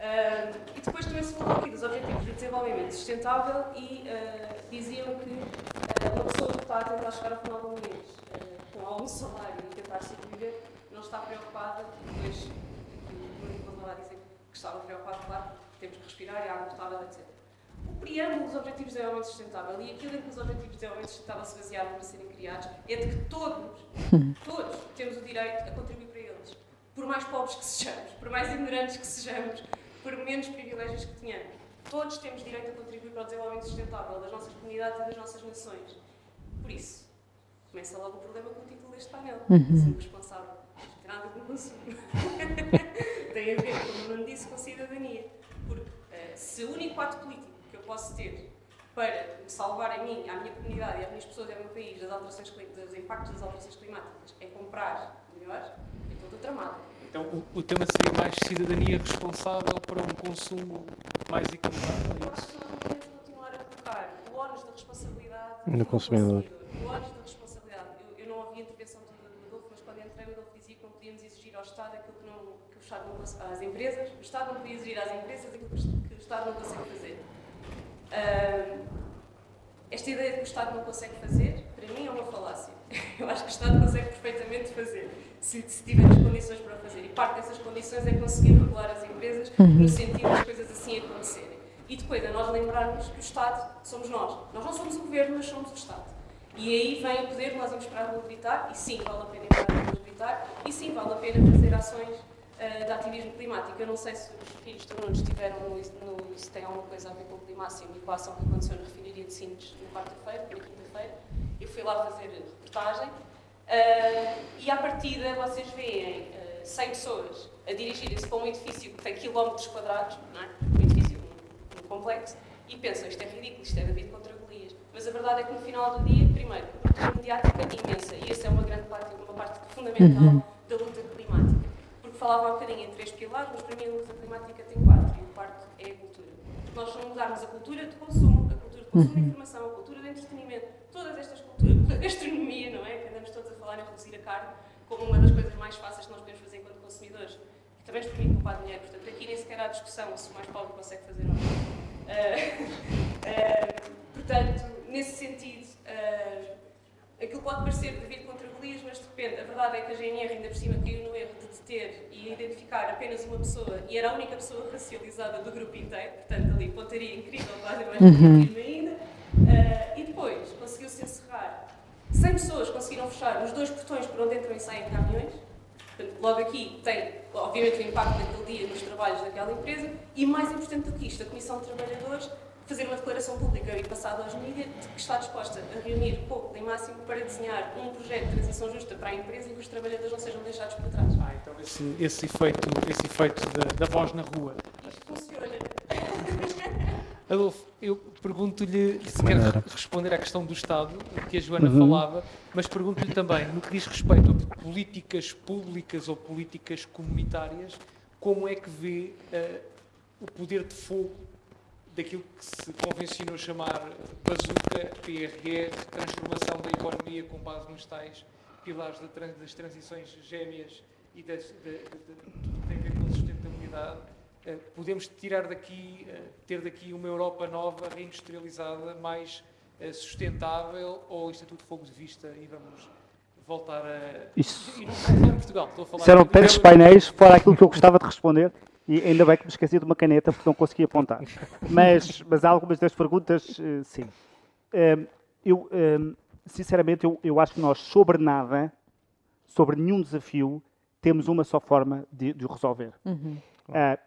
Uh, e depois também se falou aqui dos Objetivos de Desenvolvimento Sustentável e uh, diziam que uh, uma pessoa que está a tentar chegar ao final do mês com algum salário e tentar sobreviver não está preocupada depois o Nicolas lá dizer que estava preocupado, claro, temos que respirar e a água potável, etc. O preâmbulo dos Objetivos de Desenvolvimento Sustentável e aquilo em que os Objetivos de Desenvolvimento Sustentável se basearam para serem criados é de que todos, <laughs> todos temos o direito a contribuir para eles. Por mais pobres que sejamos, por mais ignorantes que sejamos, por menos privilégios que tenhamos. Todos temos direito a contribuir para o desenvolvimento sustentável das nossas comunidades e das nossas nações. Por isso, começa logo o problema com o título deste painel. Uhum. Ser responsável. Não tem nada com consumo. <laughs> tem a ver, como o Nuno disse, com cidadania. Porque uh, se o único ato político eu posso ter para salvar a mim, à minha comunidade e às minhas pessoas e ao meu país das alterações, dos impactos das alterações climáticas é comprar melhor, então estou tramada. Então, o, o, tema seria mais cidadania responsável para um consumo mais equilibrado? Eu acho que nós não podemos continuar a colocar o ónus da responsabilidade no consumidor. O ónus da responsabilidade. Eu, eu não ouvi a intervenção do, do Adolfo, mas quando entrei, o Adolfo dizia que não podíamos exigir ao Estado aquilo que, não, que o Estado não consegue, às empresas, o Estado não podia exigir às empresas aquilo que o Estado não consegue fazer. Uh, esta ideia de que o Estado não consegue fazer, para mim, é uma falácia. <laughs> Eu acho que o Estado consegue perfeitamente fazer se, se tiver as condições para fazer. E parte dessas condições é conseguir regular as empresas uhum. no sentido das coisas assim acontecerem. E depois é nós lembrarmos que o Estado somos nós. Nós não somos o governo, mas somos o Estado. E aí vem o poder, nós vamos para a gritar, e sim, vale a pena ir para a rua gritar, e sim, vale a pena fazer ações uh, de ativismo climático. Eu não sei se os filhos do Nuno estiveram no, se tem alguma coisa a ver com o climáximo e com a ação que aconteceu na refinaria de Sines na quarta-feira, na quinta-feira. Eu fui lá fazer reportagem uh, e à partida vocês veem uh, 100 pessoas a dirigirem-se para um edifício que tem quilómetros quadrados, não é? um edifício um, um complexo, e pensam isto é ridículo, isto é David contra Golias. Mas a verdade é que no final do dia, primeiro, a produção mediática é imensa e essa é uma grande parte, uma parte fundamental uhum. Falava um bocadinho em três pilares, mas para mim a luta climática tem quatro e o quarto é a cultura. Nós, se mudarmos a cultura de consumo, a cultura de consumo de informação, a cultura de entretenimento, todas estas culturas, <laughs> a gastronomia, não é? Que andamos todos a falar em reduzir a carne como uma das coisas mais fáceis que nós podemos fazer enquanto consumidores. E também nos permite poupar dinheiro. Portanto, aqui nem sequer há discussão se o mais pobre consegue fazer ou não. Uh, <laughs> uh, portanto, nesse sentido, uh, aquilo pode parecer devido contra Golias, mas depende. A verdade é que a GNR ainda por cima caiu no erro de deter e identificar apenas uma pessoa e era a única pessoa racializada do grupo inteiro, portanto ali pontaria incrível, quase mais uhum. ainda. Uh, e depois conseguiu-se encerrar 100 pessoas conseguiram fechar os dois portões por onde entram e saem caminhões. Portanto, logo aqui tem, obviamente, o impacto daquele dia nos trabalhos daquela empresa e, mais importante do que isto, a Comissão de Trabalhadores fazer uma declaração pública e passada aos mídias de que está disposta a reunir pouco e máximo para desenhar um projeto de transição justa para a empresa e que os trabalhadores não sejam deixados por trás. Ah, então esse, esse efeito, esse efeito da, da voz na rua. Isto funciona. <laughs> Adolfo, eu pergunto-lhe se quer responder à questão do Estado, que a Joana uhum. falava, mas pergunto-lhe também, no que diz respeito a políticas públicas ou políticas comunitárias, como é que vê uh, o poder de fogo daquilo que se convencionou chamar bazuca, PRR, transformação da economia com base nos tais pilares das transições gêmeas e das, de, de, de, tem a ver com a sustentabilidade eh, podemos tirar daqui, eh, ter daqui uma Europa nova, reindustrializada, mais eh, sustentável, ou isto é tudo fogo de vista e vamos voltar a. Isso. E não estou a falar Portugal, estou a falar. Serão tantos painéis, fora aquilo que eu gostava de responder, e ainda bem que me esqueci de uma caneta porque não consegui apontar. Mas, mas algumas das perguntas, sim. Eu, sinceramente, eu, eu acho que nós, sobre nada, sobre nenhum desafio, temos uma só forma de, de resolver. Uhum. Uh,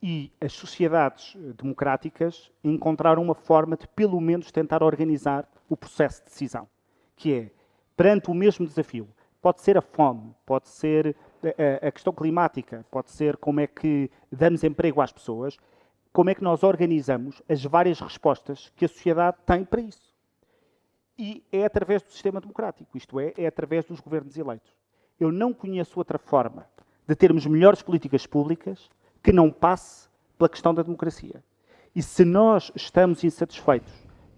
e as sociedades eh, democráticas encontraram uma forma de, pelo menos, tentar organizar o processo de decisão, que é, perante o mesmo desafio, pode ser a fome, pode ser a, questão climática, pode ser como é que damos emprego às pessoas, como é que nós organizamos as várias respostas que a sociedade tem para isso. E é através do sistema democrático, isto é, é através dos governos eleitos. Eu não conheço outra forma de termos melhores políticas públicas que não passe pela questão da democracia. E se nós estamos insatisfeitos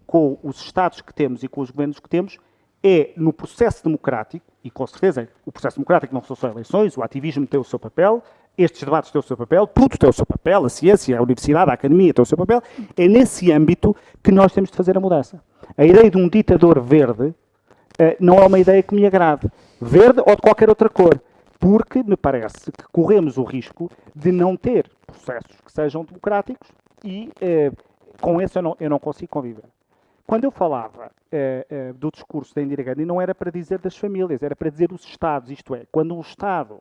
com os Estados que temos e com os governos que temos, é no processo democrático, e com certeza o processo democrático não são só eleições, o ativismo tem o seu papel, estes debates têm o seu papel, tudo tem o seu papel, a ciência, a universidade, a academia tem o seu papel, é nesse âmbito que nós temos de fazer a mudança. A ideia de um ditador verde eh, não é uma ideia que me agrade. Verde ou de qualquer outra cor porque me parece que corremos o risco de não ter processos que sejam democráticos e eh, com isso eu não, eu não, consigo conviver. Quando eu falava eh, eh, do discurso da Indira Gandhi, não era para dizer das famílias, era para dizer os Estados, isto é, quando um Estado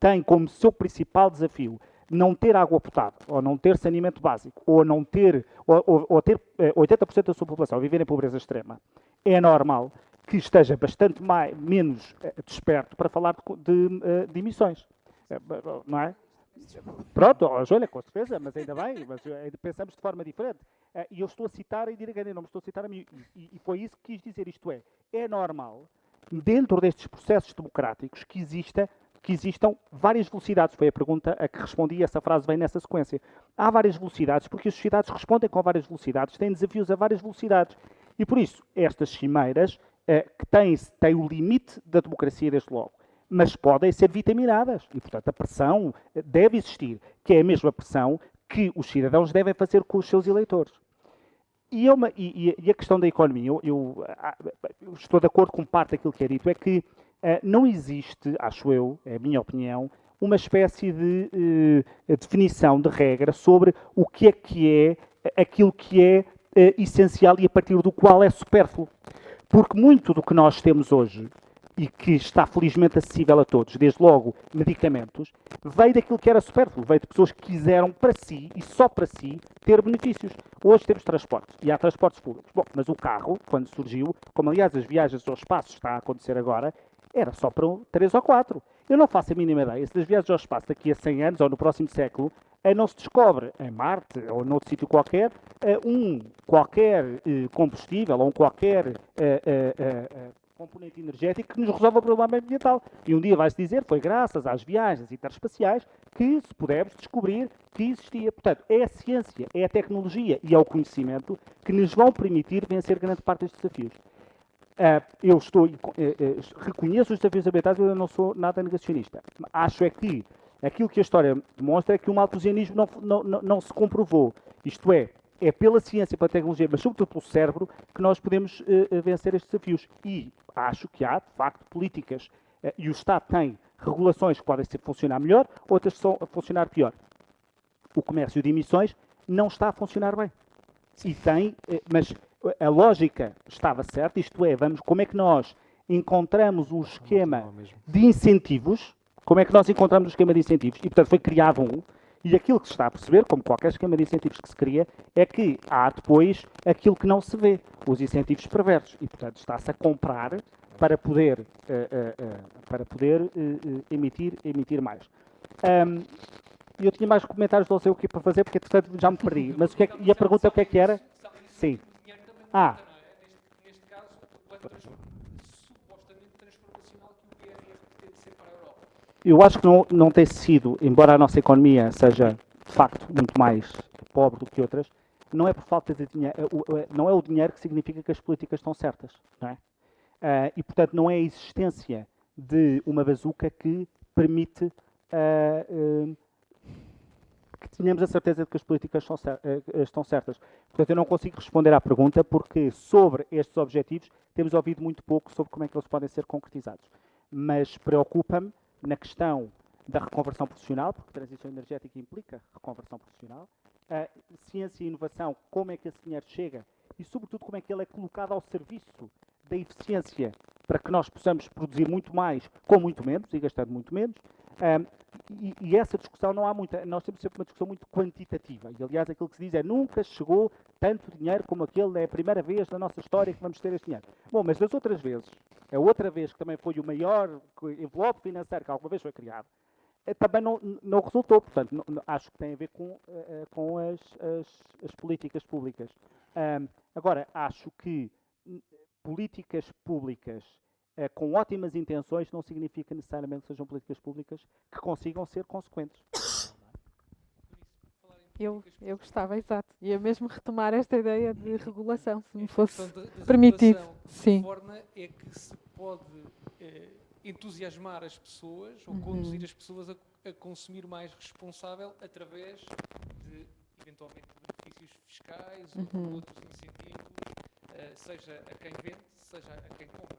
tem como seu principal desafio não ter água potável, ou não ter saneamento básico, ou não ter, ou, ou, ou ter 80% eh, da sua população viver em pobreza extrema, é normal que esteja bastante mais, menos desperto para falar de, de, de emissões. Não é? Pronto, olha, com certeza, mas ainda bem, mas pensamos de forma diferente. E eu estou a citar a Indira Gandhi, não me estou a citar a mim. E, foi isso que quis dizer, isto é, é normal, dentro destes processos democráticos, que exista que existam várias velocidades. Foi a pergunta a que respondi essa frase vem nessa sequência. Há várias velocidades porque as sociedades respondem com várias velocidades, têm desafios a várias velocidades. E por isso, estas cimeiras eh, que têm, têm o limite da democracia desde logo, mas podem ser vitaminadas. E, portanto, a pressão eh, deve existir, que é a mesma pressão que os cidadãos devem fazer com os seus eleitores. E, é uma, e, e a questão da economia, eu, eu, ah, eu, estou de acordo com parte daquilo que é dito, é que uh, não existe, acho eu, é a minha opinião, uma espécie de uh, definição de regra sobre o que é que é aquilo que é uh, essencial e a partir do qual é supérfluo. Porque muito do que nós temos hoje e que está felizmente acessível a todos, desde logo medicamentos, veio daquilo que era supérfluo, veio de pessoas que quiseram para si e só para si ter benefícios. Hoje temos transportes e há transportes públicos. Bom, mas o carro, quando surgiu, como aliás as viagens ao espaço está a acontecer agora, era só para três ou quatro. Eu não faço a mínima ideia se das viagens ao espaço daqui a 100 anos ou no próximo século não se descobre em Marte ou noutro sítio qualquer um qualquer eh, combustível ou um qualquer eh, eh, componente energético que nos resolve o problema ambiental. E um dia vai-se dizer, foi graças às viagens interespaciais que se pudemos descobrir que existia. Portanto, é a ciência, é a tecnologia e é o conhecimento que nos vão permitir vencer grande parte destes desafios. Uh, eu estou, uh, uh, reconheço os desafios ambientais, mas eu não sou nada negacionista. Acho é que aquilo que a história demonstra é que o malthusianismo não, não, não, não se comprovou. Isto é, é pela ciência, pela tecnologia, mas sobretudo pelo cérebro, que nós podemos uh, vencer estes desafios. E acho que há, de facto, políticas, uh, e o Estado tem regulações que podem funcionar melhor, outras que estão a funcionar pior. O comércio de emissões não está a funcionar bem. E tem, uh, mas a lógica estava certa, isto é, vamos, como é que nós encontramos um esquema de incentivos, como é que nós encontramos um esquema de incentivos, e portanto foi criado um, e aquilo que se está a perceber, como qualquer esquema de incentivos que se cria, é que há depois aquilo que não se vê, os incentivos perversos. E, portanto, está-se a comprar para poder, uh, uh, uh, para poder emitir, emitir mais. Um, eu tinha mais comentários, não sei o que para fazer, porque, portanto, já me perdi. Mas o que é que, e a pergunta o que é que era? Sim. Ah. Neste caso, eu acho que não, não tem sido, embora a nossa economia seja de facto muito mais pobre do que outras, não é por falta de dinheiro, é não é o dinheiro que significa que as políticas estão certas, não é? Uh, e portanto não é a existência de uma bazuca que permite uh, uh, que tenhamos a certeza de que as políticas estão certas. Portanto, eu não consigo responder à pergunta porque sobre estes objetivos temos ouvido muito pouco sobre como é que eles podem ser concretizados. Mas preocupa-me na questão da reconversão profissional, porque transição energética implica reconversão profissional, ciência e inovação, como é que esse dinheiro chega e, sobretudo, como é que ele é colocado ao serviço da eficiência para que nós possamos produzir muito mais com muito menos e gastando muito menos. Um, e, e, essa discussão não há muita, nós temos sempre uma discussão muito quantitativa. E aliás, aquilo que se diz é nunca chegou tanto dinheiro como aquele, é a primeira vez na nossa história que vamos ter este dinheiro. Bom, mas das outras vezes, a outra vez que também foi o maior envelope financeiro que alguma vez foi criado, eh, também não, não resultou. Portanto, não, acho que tem a ver com, uh, com as, as, as, políticas públicas. Um, agora, acho que políticas públicas com ótimas intenções não significa necessariamente que sejam políticas públicas que consigam ser consequentes. Eu, eu gostava, exato. Ia mesmo retomar esta ideia de regulação, se me fosse permitido. Sim. De forma é que se pode eh, entusiasmar as pessoas ou uhum. conduzir as pessoas a, a, consumir mais responsável através de, eventualmente, benefícios fiscais uhum. ou outros incentivos, eh, seja a quem vende, seja a quem compra.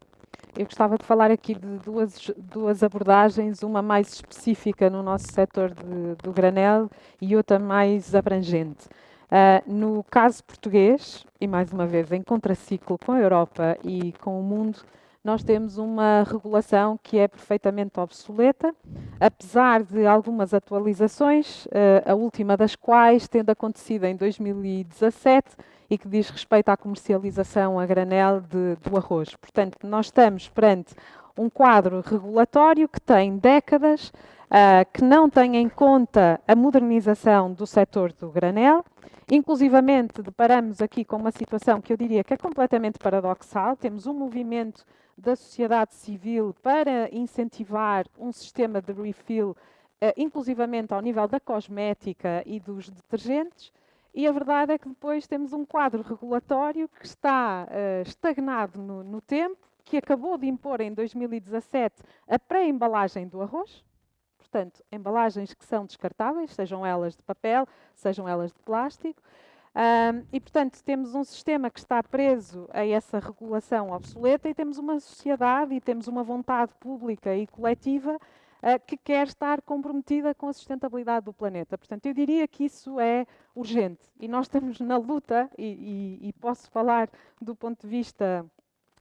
Eu gostava de falar aqui de duas, duas abordagens, uma mais específica no nosso setor de, do granel e outra mais abrangente. Uh, no caso português, e mais uma vez em contraciclo com a Europa e com o mundo, nós temos uma regulação que é perfeitamente obsoleta, apesar de algumas atualizações, uh, a última das quais tendo acontecido em 2017 e que diz respeito à comercialização a granel de, do arroz. Portanto, nós estamos perante um quadro regulatório que tem décadas, uh, que não tem em conta a modernização do setor do granel. Inclusivamente, deparamos aqui com uma situação que eu diria que é completamente paradoxal. Temos um movimento da sociedade civil para incentivar um sistema de refill, uh, inclusivamente ao nível da cosmética e dos detergentes, e a verdade é que depois temos um quadro regulatório que está uh, estagnado no, no, tempo, que acabou de impor em 2017 a pré-embalagem do arroz, portanto, embalagens que são descartáveis, sejam elas de papel, sejam elas de plástico, um, e, portanto, temos um sistema que está preso a essa regulação obsoleta e temos uma sociedade e temos uma vontade pública e coletiva que quer estar comprometida com a sustentabilidade do planeta. Portanto, eu diria que isso é urgente e nós estamos na luta, e, e, e posso falar do ponto de vista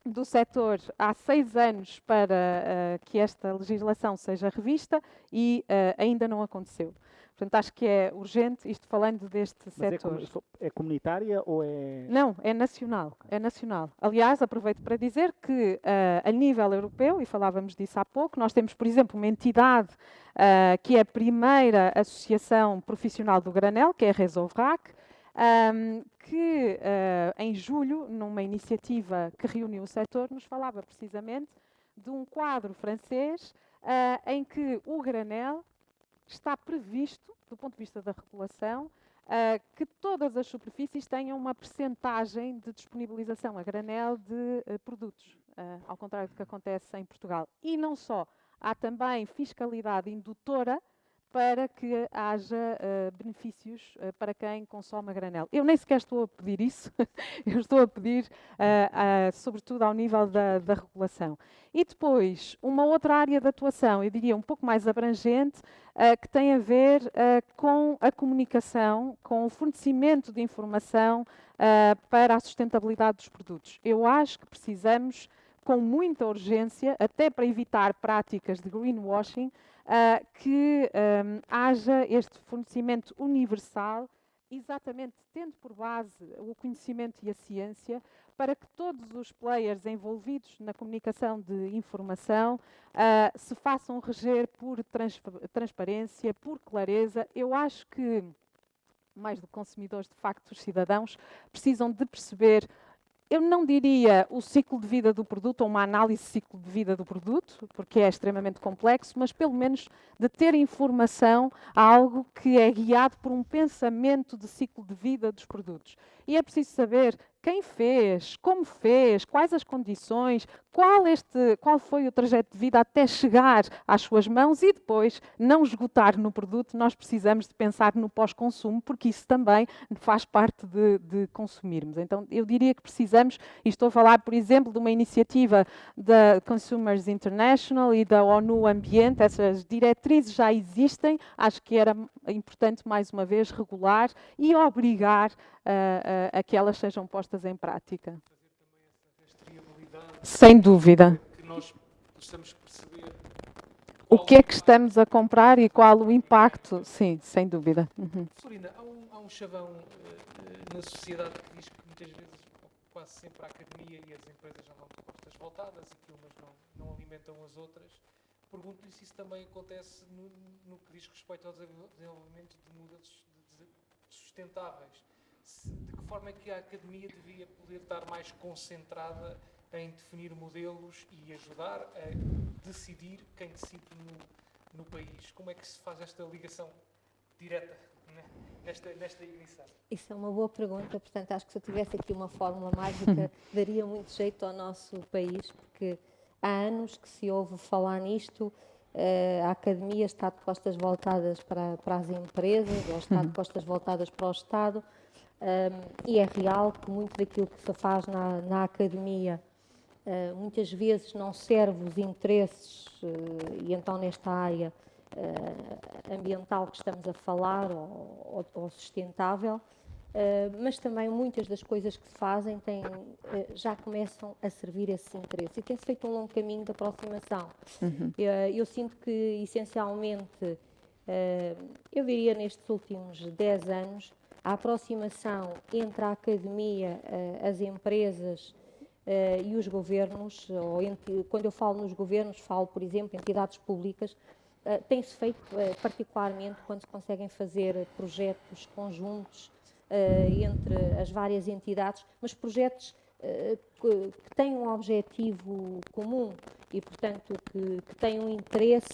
do setor há seis anos para uh, que esta legislação seja revista e uh, ainda não aconteceu. Portanto, acho que é urgente, isto falando deste Mas setor. É, é, comunitária ou é. Não, é nacional. É nacional. Aliás, aproveito para dizer que, uh, a nível europeu, e falávamos disso há pouco, nós temos, por exemplo, uma entidade uh, que é a primeira associação profissional do granel, que é a Resovrac, um, que uh, em julho, numa iniciativa que reuniu o setor, nos falava precisamente de um quadro francês em que o granel está previsto, do ponto de vista da regulação, uh, que todas as superfícies tenham uma percentagem de disponibilização a granel de uh, produtos, uh, ao contrário do que acontece em Portugal. E não só, há também fiscalidade indutora para que haja uh, benefícios uh, para quem consome a granel. Eu nem sequer estou a pedir isso, <laughs> eu estou a pedir, uh, sobretudo, ao nível da, da, regulação. E depois, uma outra área de atuação, eu diria um pouco mais abrangente, que tem a ver com a comunicação, com o fornecimento de informação para a sustentabilidade dos produtos. Eu acho que precisamos, com muita urgência, até para evitar práticas de greenwashing, uh, que um, haja este fornecimento universal, exatamente tendo por base o conhecimento e a ciência, para que todos os players envolvidos na comunicação de informação uh, se façam reger por trans transparência, por clareza. Eu acho que, mais do que consumidores, de facto, os cidadãos precisam de perceber eu não diria o ciclo de vida do produto ou uma análise de ciclo de vida do produto, porque é extremamente complexo, mas pelo menos de ter informação a algo que é guiado por um pensamento de ciclo de vida dos produtos. E é preciso saber quem fez, como fez, quais as condições, qual, este, qual foi o trajeto de vida até chegar às suas mãos e depois não esgotar no produto. Nós precisamos de pensar no pós-consumo, porque isso também faz parte de, de, consumirmos. Então, eu diria que precisamos, e estou a falar, por exemplo, de uma iniciativa da Consumers International e da ONU Ambiente, essas diretrizes já existem, acho que era importante, mais uma vez, regular e obrigar a, a, que elas sejam postas em prática. Sem dúvida. O que é que estamos a comprar e qual o impacto? Sim, sem dúvida. Uhum. Há um, há um chavão uh, na sociedade que diz que muitas vezes, quase sempre, a academia e as empresas já vão de voltadas e que umas não, não alimentam as outras. Pergunto-lhe se isso também acontece no, no, que diz respeito ao desenvolvimento de modelos sustentáveis de que forma é que a academia devia poder estar mais concentrada em definir modelos e ajudar a decidir quem decide no, no país? Como é que se faz esta ligação direta né? nesta, nesta ignição? Isso é uma boa pergunta, portanto, acho que se eu tivesse aqui uma fórmula mágica, <laughs> daria muito jeito ao nosso país, porque há anos que se ouve falar nisto. Uh, a academia está de costas voltadas para, para as empresas, ou está de <laughs> costas voltadas para o Estado. E é real que muito daquilo que se faz na, na academia uh, muitas vezes não serve os interesses, uh, e então nesta área uh, ambiental que estamos a falar, ou, ou, sustentável, mas também muitas das coisas que se fazem têm, já começam a servir esse interesse. E tem-se feito um longo caminho de aproximação. Uhum. eu sinto que, essencialmente, eu diria nestes últimos 10 anos, a aproximação entre a academia, eh, as empresas eh, e os governos, ou quando eu falo nos governos, falo, por exemplo, entidades públicas, eh, tem-se feito particularmente quando se conseguem fazer projetos conjuntos entre as várias entidades, mas projetos que têm um objetivo comum e, portanto, que, que têm um interesse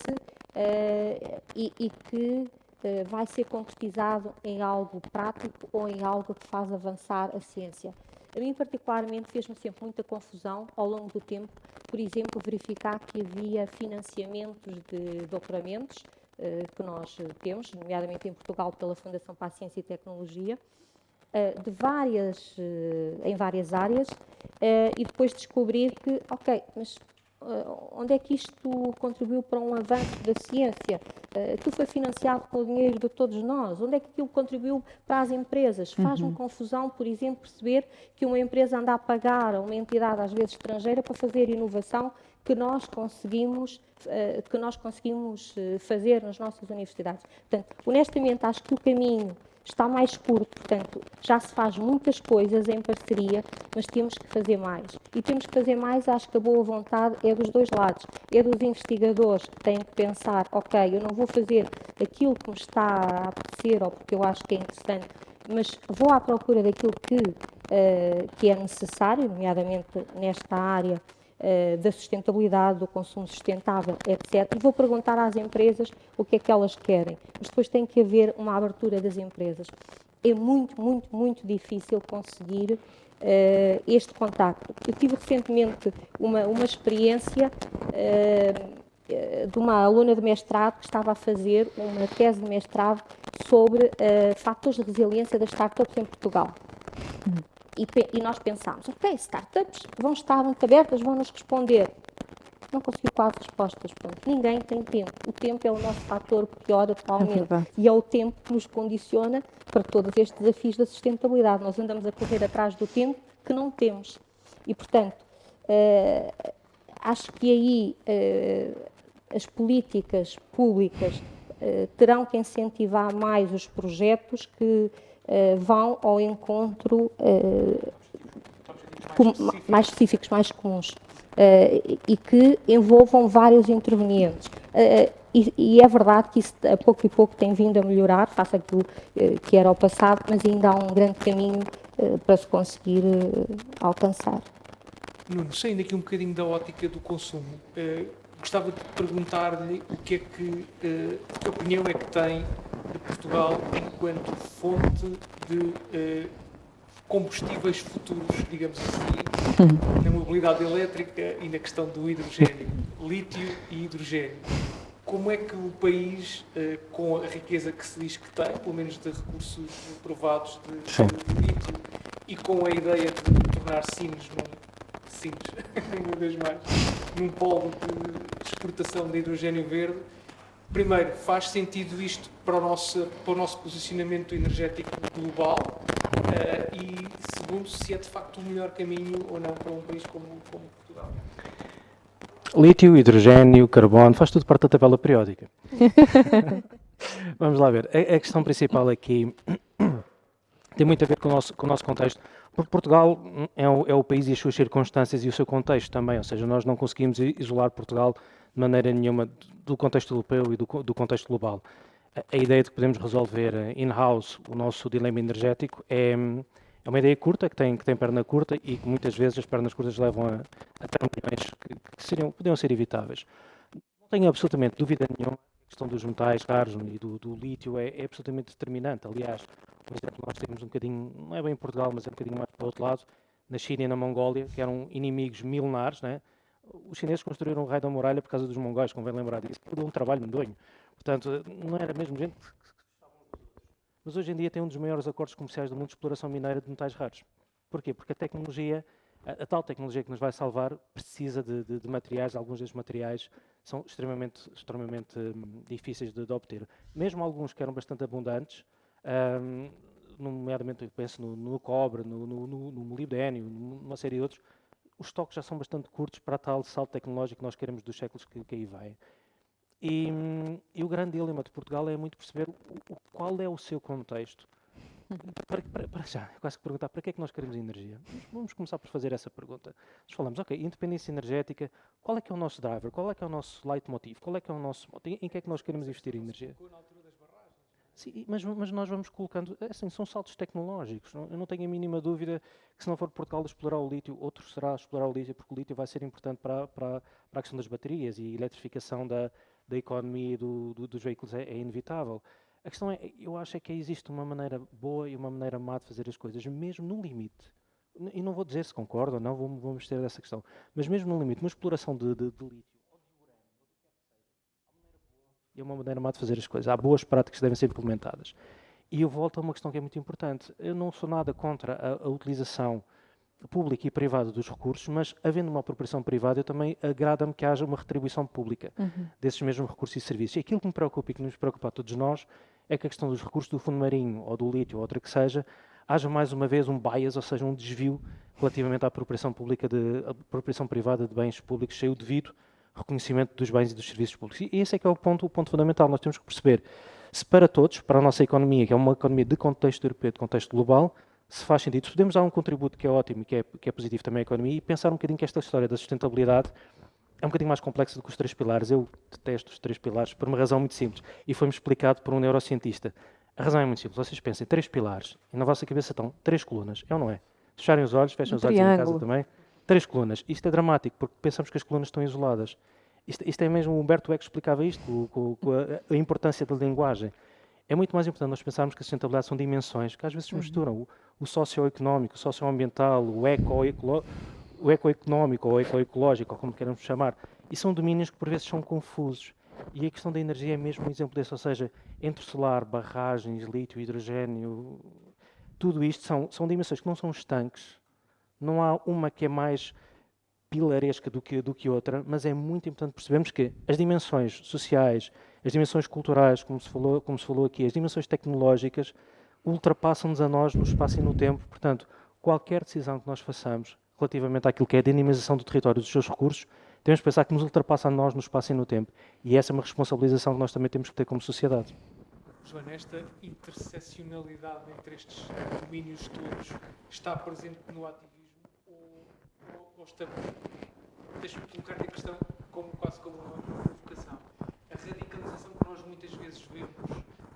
e, e que eh, vai ser concretizado em algo prático ou em algo que faz avançar a ciência. A mim, particularmente, fez-me sempre muita confusão ao longo do tempo, por exemplo, verificar que havia financiamentos de doutoramentos eh, que nós temos, nomeadamente em Portugal pela Fundação para a Ciência e Tecnologia, eh, de várias, em várias áreas, e depois descobrir que, ok, mas onde é que isto contribuiu para um avanço da ciência? Aquilo foi financiado com o dinheiro de todos nós. Onde é que aquilo contribuiu para as empresas? Faz-me uhum. confusão, por exemplo, perceber que uma empresa anda a pagar a uma entidade, às vezes estrangeira, para fazer inovação que nós conseguimos, que nós conseguimos fazer nas nossas universidades. Portanto, honestamente, acho que o caminho está mais curto, portanto, já se faz muitas coisas em parceria, mas temos que fazer mais. E temos que fazer mais, acho que a boa vontade é dos dois lados. É dos investigadores que têm que pensar, ok, eu não vou fazer aquilo que me está a apetecer ou porque eu acho que é interessante, mas vou à procura daquilo que, uh, que é necessário, nomeadamente nesta área uh, da sustentabilidade, do consumo sustentável, etc. E vou perguntar às empresas o que é que elas querem. Mas depois tem que haver uma abertura das empresas. É muito, muito, muito difícil conseguir uh, este contacto. Eu tive recentemente uma, uma experiência uh, de uma aluna de mestrado que estava a fazer uma tese de mestrado sobre uh, fatores de resiliência das startups em Portugal. Hum. E, e, nós pensámos, ok, startups vão estar muito abertas, vão nos responder. Não conseguiu quase respostas. Pronto. Ninguém tem tempo. O tempo é o nosso fator pior atualmente. É e é o tempo que nos condiciona para todos estes desafios da sustentabilidade. Nós andamos a correr atrás do tempo que não temos. E, portanto, uh, acho que aí uh, as políticas públicas uh, terão que incentivar mais os projetos que uh, vão ao encontro com, mais específicos, mais comuns, uh, e que envolvam vários intervenientes. E, e, é verdade que isso a pouco e pouco tem vindo a melhorar, face aquilo que era o passado, mas ainda há um grande caminho para se conseguir alcançar. Nuno, saindo aqui um bocadinho da ótica do consumo, gostava de perguntar-lhe o que é que, que opinião é que tem de Portugal enquanto fonte de uh, combustíveis futuros, digamos assim, <laughs> na mobilidade elétrica e na questão do hidrogênio, lítio e hidrogênio. Como é que o país, uh, com a riqueza que se diz que tem, pelo menos de recursos provados de, de lítio, e com a ideia de tornar Sines num Sines, <laughs> uma vez mais, num polo de exportação de hidrogênio verde, primeiro, faz sentido isto para o nosso, para o nosso posicionamento energético global uh, e, segundo, se é de facto o melhor caminho ou não para um país como, como Portugal. Lítio, hidrogênio, carbono, faz tudo parte da tabela periódica. <laughs> Vamos lá ver. A, a, questão principal aqui tem muito a ver com o nosso, com o nosso contexto, porque Portugal é o, é o país e as suas circunstâncias e o seu contexto também, ou seja, nós não conseguimos isolar Portugal de maneira nenhuma do contexto europeu e do, do contexto global. A, a, ideia de que podemos resolver eh, in-house o nosso dilema energético é, é uma ideia curta, que tem, que tem perna curta e que muitas vezes as pernas curtas levam a, a termos que, que seriam, ser evitáveis. Não tenho absolutamente dúvida nenhuma a questão dos metais raros e do, do lítio é, é, absolutamente determinante. Aliás, por exemplo, nós temos um bocadinho, não é bem em Portugal, mas é um bocadinho mais para o outro lado, na China e na Mongólia, que eram inimigos milenares, né? os chineses construíram o raio da muralha por causa dos mongóis, convém lembrar disso. Foi um trabalho medonho. Portanto, não era mesmo gente que mas hoje em dia tem um dos maiores acordos comerciais do mundo de exploração mineira de metais raros. Porquê? Porque a tecnologia, a, a tal tecnologia que nos vai salvar, precisa de, de, de, materiais, alguns desses materiais são extremamente, extremamente hum, difíceis de, de, obter. Mesmo alguns que eram bastante abundantes, hum, nomeadamente eu penso no, no cobre, no, no, no, molibdênio, numa série de outros, os estoques já são bastante curtos para tal salto tecnológico que nós queremos dos séculos que, que aí vêm. E, e, o grande dilema de Portugal é muito perceber o, qual é o seu contexto. Para, para, para, já, quase que perguntar para que é que nós queremos energia? Vamos começar por fazer essa pergunta. Nós falamos, ok, independência energética, qual é que é o nosso driver? Qual é que é o nosso leitmotiv? Qual é que é o nosso... Em, em que é que nós queremos investir em energia? Sim, mas, mas, nós vamos colocando, é assim, são saltos tecnológicos. Eu não tenho a mínima dúvida que se não for Portugal explorar o lítio, outro será explorar o lítio, porque o lítio vai ser importante para, para, para a questão das baterias e a eletrificação da, da economia do, do, dos veículos é, é, inevitável. A questão é, eu acho é que existe uma maneira boa e uma maneira má de fazer as coisas, mesmo no limite. E não vou dizer se concordo ou não, vamos ter dessa questão, mas mesmo no limite, uma exploração de, de, de lítio e é uma maneira má de fazer as coisas. Há boas práticas que devem ser implementadas. E eu volto a uma questão que é muito importante. Eu não sou nada contra a, a utilização pública e privada dos recursos, mas havendo uma apropriação privada, eu também agrada-me que haja uma retribuição pública Uhum. desses mesmos recursos e serviços. E aquilo que me preocupa e que nos preocupa a todos nós é que a questão dos recursos do fundo marinho ou do lítio ou outra que seja, haja mais uma vez um bias, ou seja, um desvio relativamente à apropriação pública de apropriação privada de bens públicos sem o devido reconhecimento dos bens e dos serviços públicos. E esse é que é o ponto, o ponto fundamental. Nós temos que perceber se para todos, para a nossa economia, que é uma economia de contexto europeu, de contexto global, se faz sentido. Se podemos dar um contributo que é ótimo e que é, que é positivo também à economia e pensar um bocadinho que esta história da sustentabilidade é um bocadinho mais complexa do que os três pilares. Eu detesto os três pilares por uma razão muito simples e foi-me explicado por um neurocientista. A razão é muito simples. Vocês pensem, três pilares e na vossa cabeça estão três colunas. É ou não é? Fecharem os olhos, fechem Um os olhos em casa também. Três colunas. Isto é dramático porque pensamos que as colunas estão isoladas. Isto, isto é mesmo, o Humberto Eco explicava isto, com, com- a, a importância da linguagem. É muito mais importante nós pensarmos que a sustentabilidade são dimensões que às vezes se misturam. O, o socioeconómico, o socioambiental, o o ecoeconómico ou ecoecológico, ou como queremos chamar, e são domínios que por vezes são confusos. E a questão da energia é mesmo um exemplo desse, ou seja, entre solar, barragens, lítio, hidrogênio, tudo isto são, são dimensões que não são estanques. Não há uma que é mais pilaresca do que, do que outra, mas é muito importante percebermos que as dimensões sociais, as dimensões culturais, como se falou, como se falou aqui, as dimensões tecnológicas, ultrapassam-nos a nós no espaço e no tempo. Portanto, qualquer decisão que nós façamos relativamente àquilo que é a dinamização do território e dos seus recursos, temos que pensar que nos ultrapassa a nós no espaço e no tempo. E essa é uma responsabilização que nós também temos que ter como sociedade. Joana, esta interseccionalidade entre estes domínios todos está presente no ativismo está... Deixa-me colocar a questão como, quase como uma provocação. A radicalização que nós muitas vezes vemos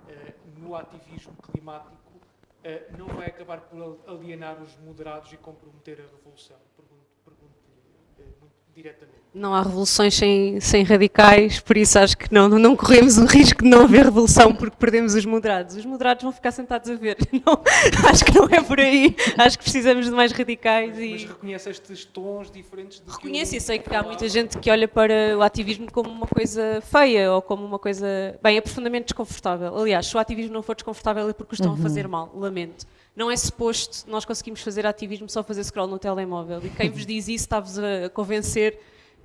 eh, no ativismo climático eh, não vai acabar por alienar os moderados e comprometer a revolução? Pergunto- Pergunto-lhe eh, muito diretamente. Não há revoluções sem, sem radicais, por isso acho que não, não corremos o risco de não haver revolução porque perdemos os moderados. Os moderados vão ficar sentados a ver. <laughs> Não, acho que não é por aí. Acho que precisamos de mais radicais Mas e. reconhece estes tons diferentes do Reconheço que e sei que há muita gente que olha para o ativismo como uma coisa feia ou como uma coisa. Bem, é profundamente desconfortável. Aliás, se o ativismo não for desconfortável é porque o estão a fazer mal. Lamento. Não é suposto nós conseguimos fazer ativismo só fazer scroll no telemóvel. E quem vos diz isso está-vos a convencer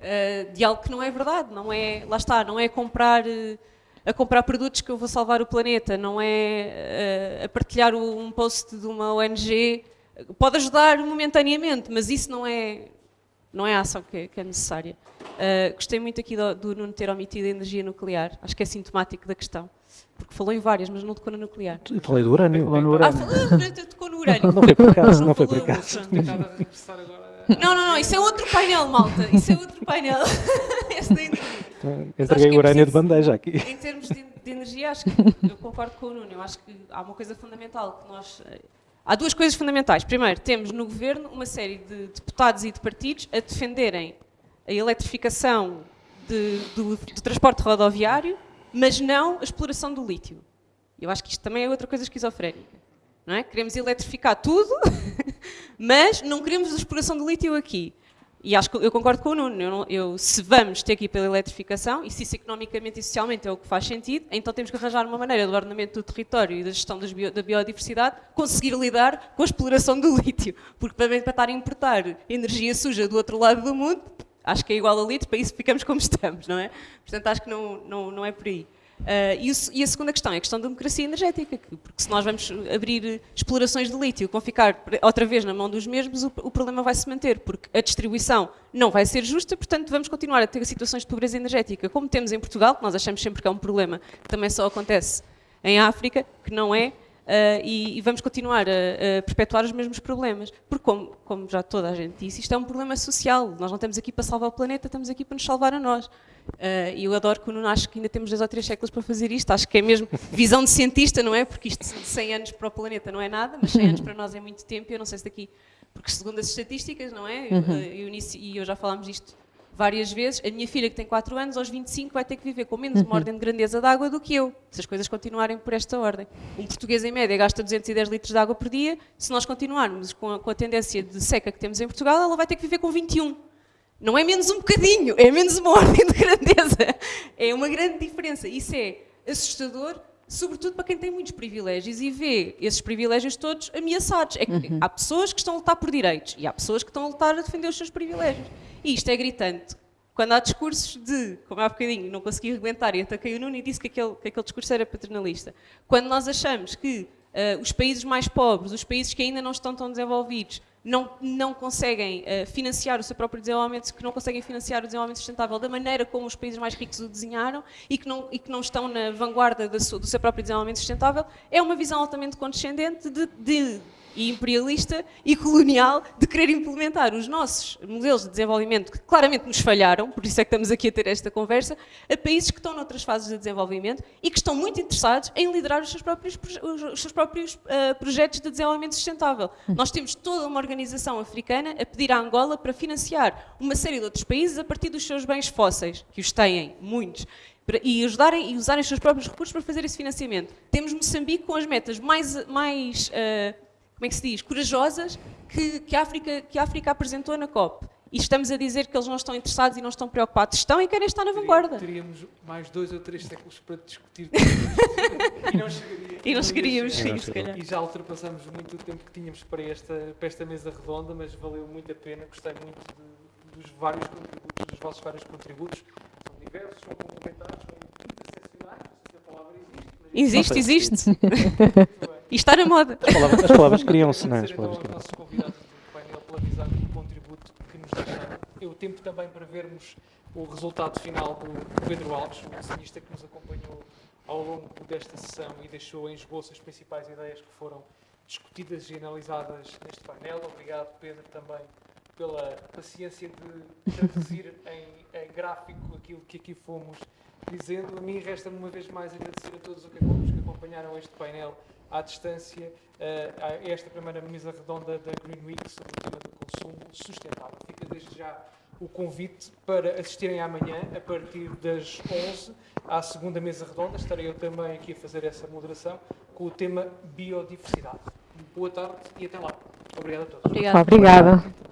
eh, de algo que não é verdade. Não é, lá está, não é comprar. eh, a comprar produtos que eu vou salvar o planeta, não é eh, a partilhar o- um post de uma ONG. Pode ajudar momentaneamente, mas isso não é, não é a ação que é, que é necessária. Uh, gostei muito aqui do, do Nuno ter omitido a energia nuclear, acho que é sintomático da questão, porque falou em várias, mas não tocou na nuclear. Eu falei do urânio. Falou no Ah, urânio. falou, tocou no urânio. Não foi por acaso, Não não foi por falou, acaso. pronto. Tentado a regressar agora. Não, não, não, isso é outro painel, malta, isso é outro painel. <laughs> Esse energia. Entreguei o urânio de preciso- bandeja aqui. Em termos de, de energia, acho que eu concordo com o Nuno. Eu acho que há uma coisa fundamental que nós. eh, Há duas coisas fundamentais. Primeiro, temos no governo uma série de deputados e de partidos a defenderem a eletrificação de- do, do transporte rodoviário, mas não a exploração do lítio. Eu acho que isto também é outra coisa esquizofrénica. Não é? Queremos eletrificar tudo, <laughs> mas não queremos exploração do lítio aqui. E acho que eu concordo com o Nuno. Eu, eu- se vamos ter que ir pela eletrificação, e se isso economicamente e socialmente é o que faz sentido, então temos que arranjar uma maneira do ordenamento do território e da gestão bio- da biodiversidade conseguir lidar com a exploração do lítio. Porque para estar a importar energia suja do outro lado do mundo, acho que é igual a lítio, para isso ficamos como estamos, não é? Portanto, acho que não, não, não é por aí. Ah, e, o e a segunda questão é a questão da democracia energética, que- porque se nós vamos abrir explorações de lítio que vão ficar outra vez na mão dos mesmos, o, o problema vai se manter, porque a distribuição não vai ser justa, portanto vamos continuar a ter situações de pobreza energética, como temos em Portugal, que nós achamos sempre que é um problema que também só acontece em África, que não é, ah, e, e vamos continuar a, a perpetuar os mesmos problemas. Porque, como, como já toda a gente disse, isto é um problema social. Nós não estamos aqui para salvar o planeta, estamos aqui para nos salvar a nós. Ah, E eu adoro que o Nuno acho que ainda temos dois ou três séculos para fazer isto. Acho que é mesmo visão de cientista, não é? Porque isto de 100 anos para o planeta não é nada, mas 100 anos para nós é muito tempo. e Eu não sei se daqui. Porque, segundo as estatísticas, não é? Eu, eu, Eunice e eu já falámos disto várias vezes. A minha filha, que tem 4 anos, aos 25 vai ter que viver com menos uma ordem de grandeza de água do que eu, se as coisas continuarem por esta ordem. Um português, em média, gasta 210 litros de água por dia. Se nós continuarmos com a, com a tendência de seca que temos em Portugal, ela vai ter que viver com 21. Não é menos um bocadinho, é menos uma <laughs> ordem de grandeza. É uma grande diferença. Isso é assustador sobretudo para quem tem muitos privilégios e vê esses privilégios todos ameaçados. É Uhum. Há pessoas que estão a lutar por direitos e há pessoas que estão a lutar a defender os seus privilégios. E isto é gritante. Quando há discursos de, como há bocadinho, não consegui arrebentar e ataquei o Nuno e disse que aquele, que aquele discurso era paternalista. Quando nós achamos que ah, os países mais pobres, os países que ainda não estão tão desenvolvidos, não, não conseguem ah, financiar o seu próprio desenvolvimento, que não conseguem financiar o desenvolvimento sustentável da maneira como os países mais ricos o desenharam e que não, e que não estão na vanguarda da sua- do seu próprio desenvolvimento sustentável, é uma visão altamente condescendente de, de- e imperialista e colonial de querer implementar os nossos modelos de desenvolvimento que claramente nos falharam, por isso é que estamos aqui a ter esta conversa, a países que estão noutras fases de desenvolvimento e que estão muito interessados em liderar os seus próprios, os seus próprios ah, projetos de desenvolvimento sustentável. Nós temos toda uma organização africana a pedir à Angola para financiar uma série de outros países a partir dos seus bens fósseis, que os têm, muitos e ajudarem e usarem os seus próprios recursos para fazer esse financiamento. Temos Moçambique com as metas mais, mais ah, como é que se diz, corajosas que, que, a África, que a África apresentou na COP. E estamos a dizer que eles não estão interessados e não estão preocupados. Estão e querem estar na vanguarda. Teríamos mais dois ou três séculos para discutir <laughs> e não chegaria. E não chegaríamos, sim, calhar. E já ultrapassamos muito o tempo que tínhamos para esta, para esta mesa redonda, mas valeu muito a pena. Gostei muito de- dos vários contributos, dos vossos vários contributos. São diversos, são complementares, são interseccionais. Não sei se a palavra existe. Mas Existe, existe. E está na moda. As palavras, as palavras criam-se, não é? As Agradecer então palavras aos criam-se. nossos convidados do painel pela visão e o contributo que nos deixaram. É o tempo também para vermos o resultado final do Pedro Alves, o desenhista que nos acompanhou ao longo desta sessão e deixou em esboço as principais ideias que foram discutidas e analisadas neste painel. Obrigado, Pedro, também pela paciência de traduzir <laughs> em, em gráfico aquilo que aqui fomos dizendo. A mim resta-me uma vez mais agradecer a todos os que acompanharam este painel à distância, eh, a esta primeira mesa redonda da Green Week sobre o tema do consumo sustentável. Fica desde já o convite para assistirem amanhã, a partir das 11, à segunda mesa redonda. Estarei eu também aqui a fazer essa moderação com o tema biodiversidade. Boa tarde e até lá. Obrigado a todos. Obrigada. Obrigada.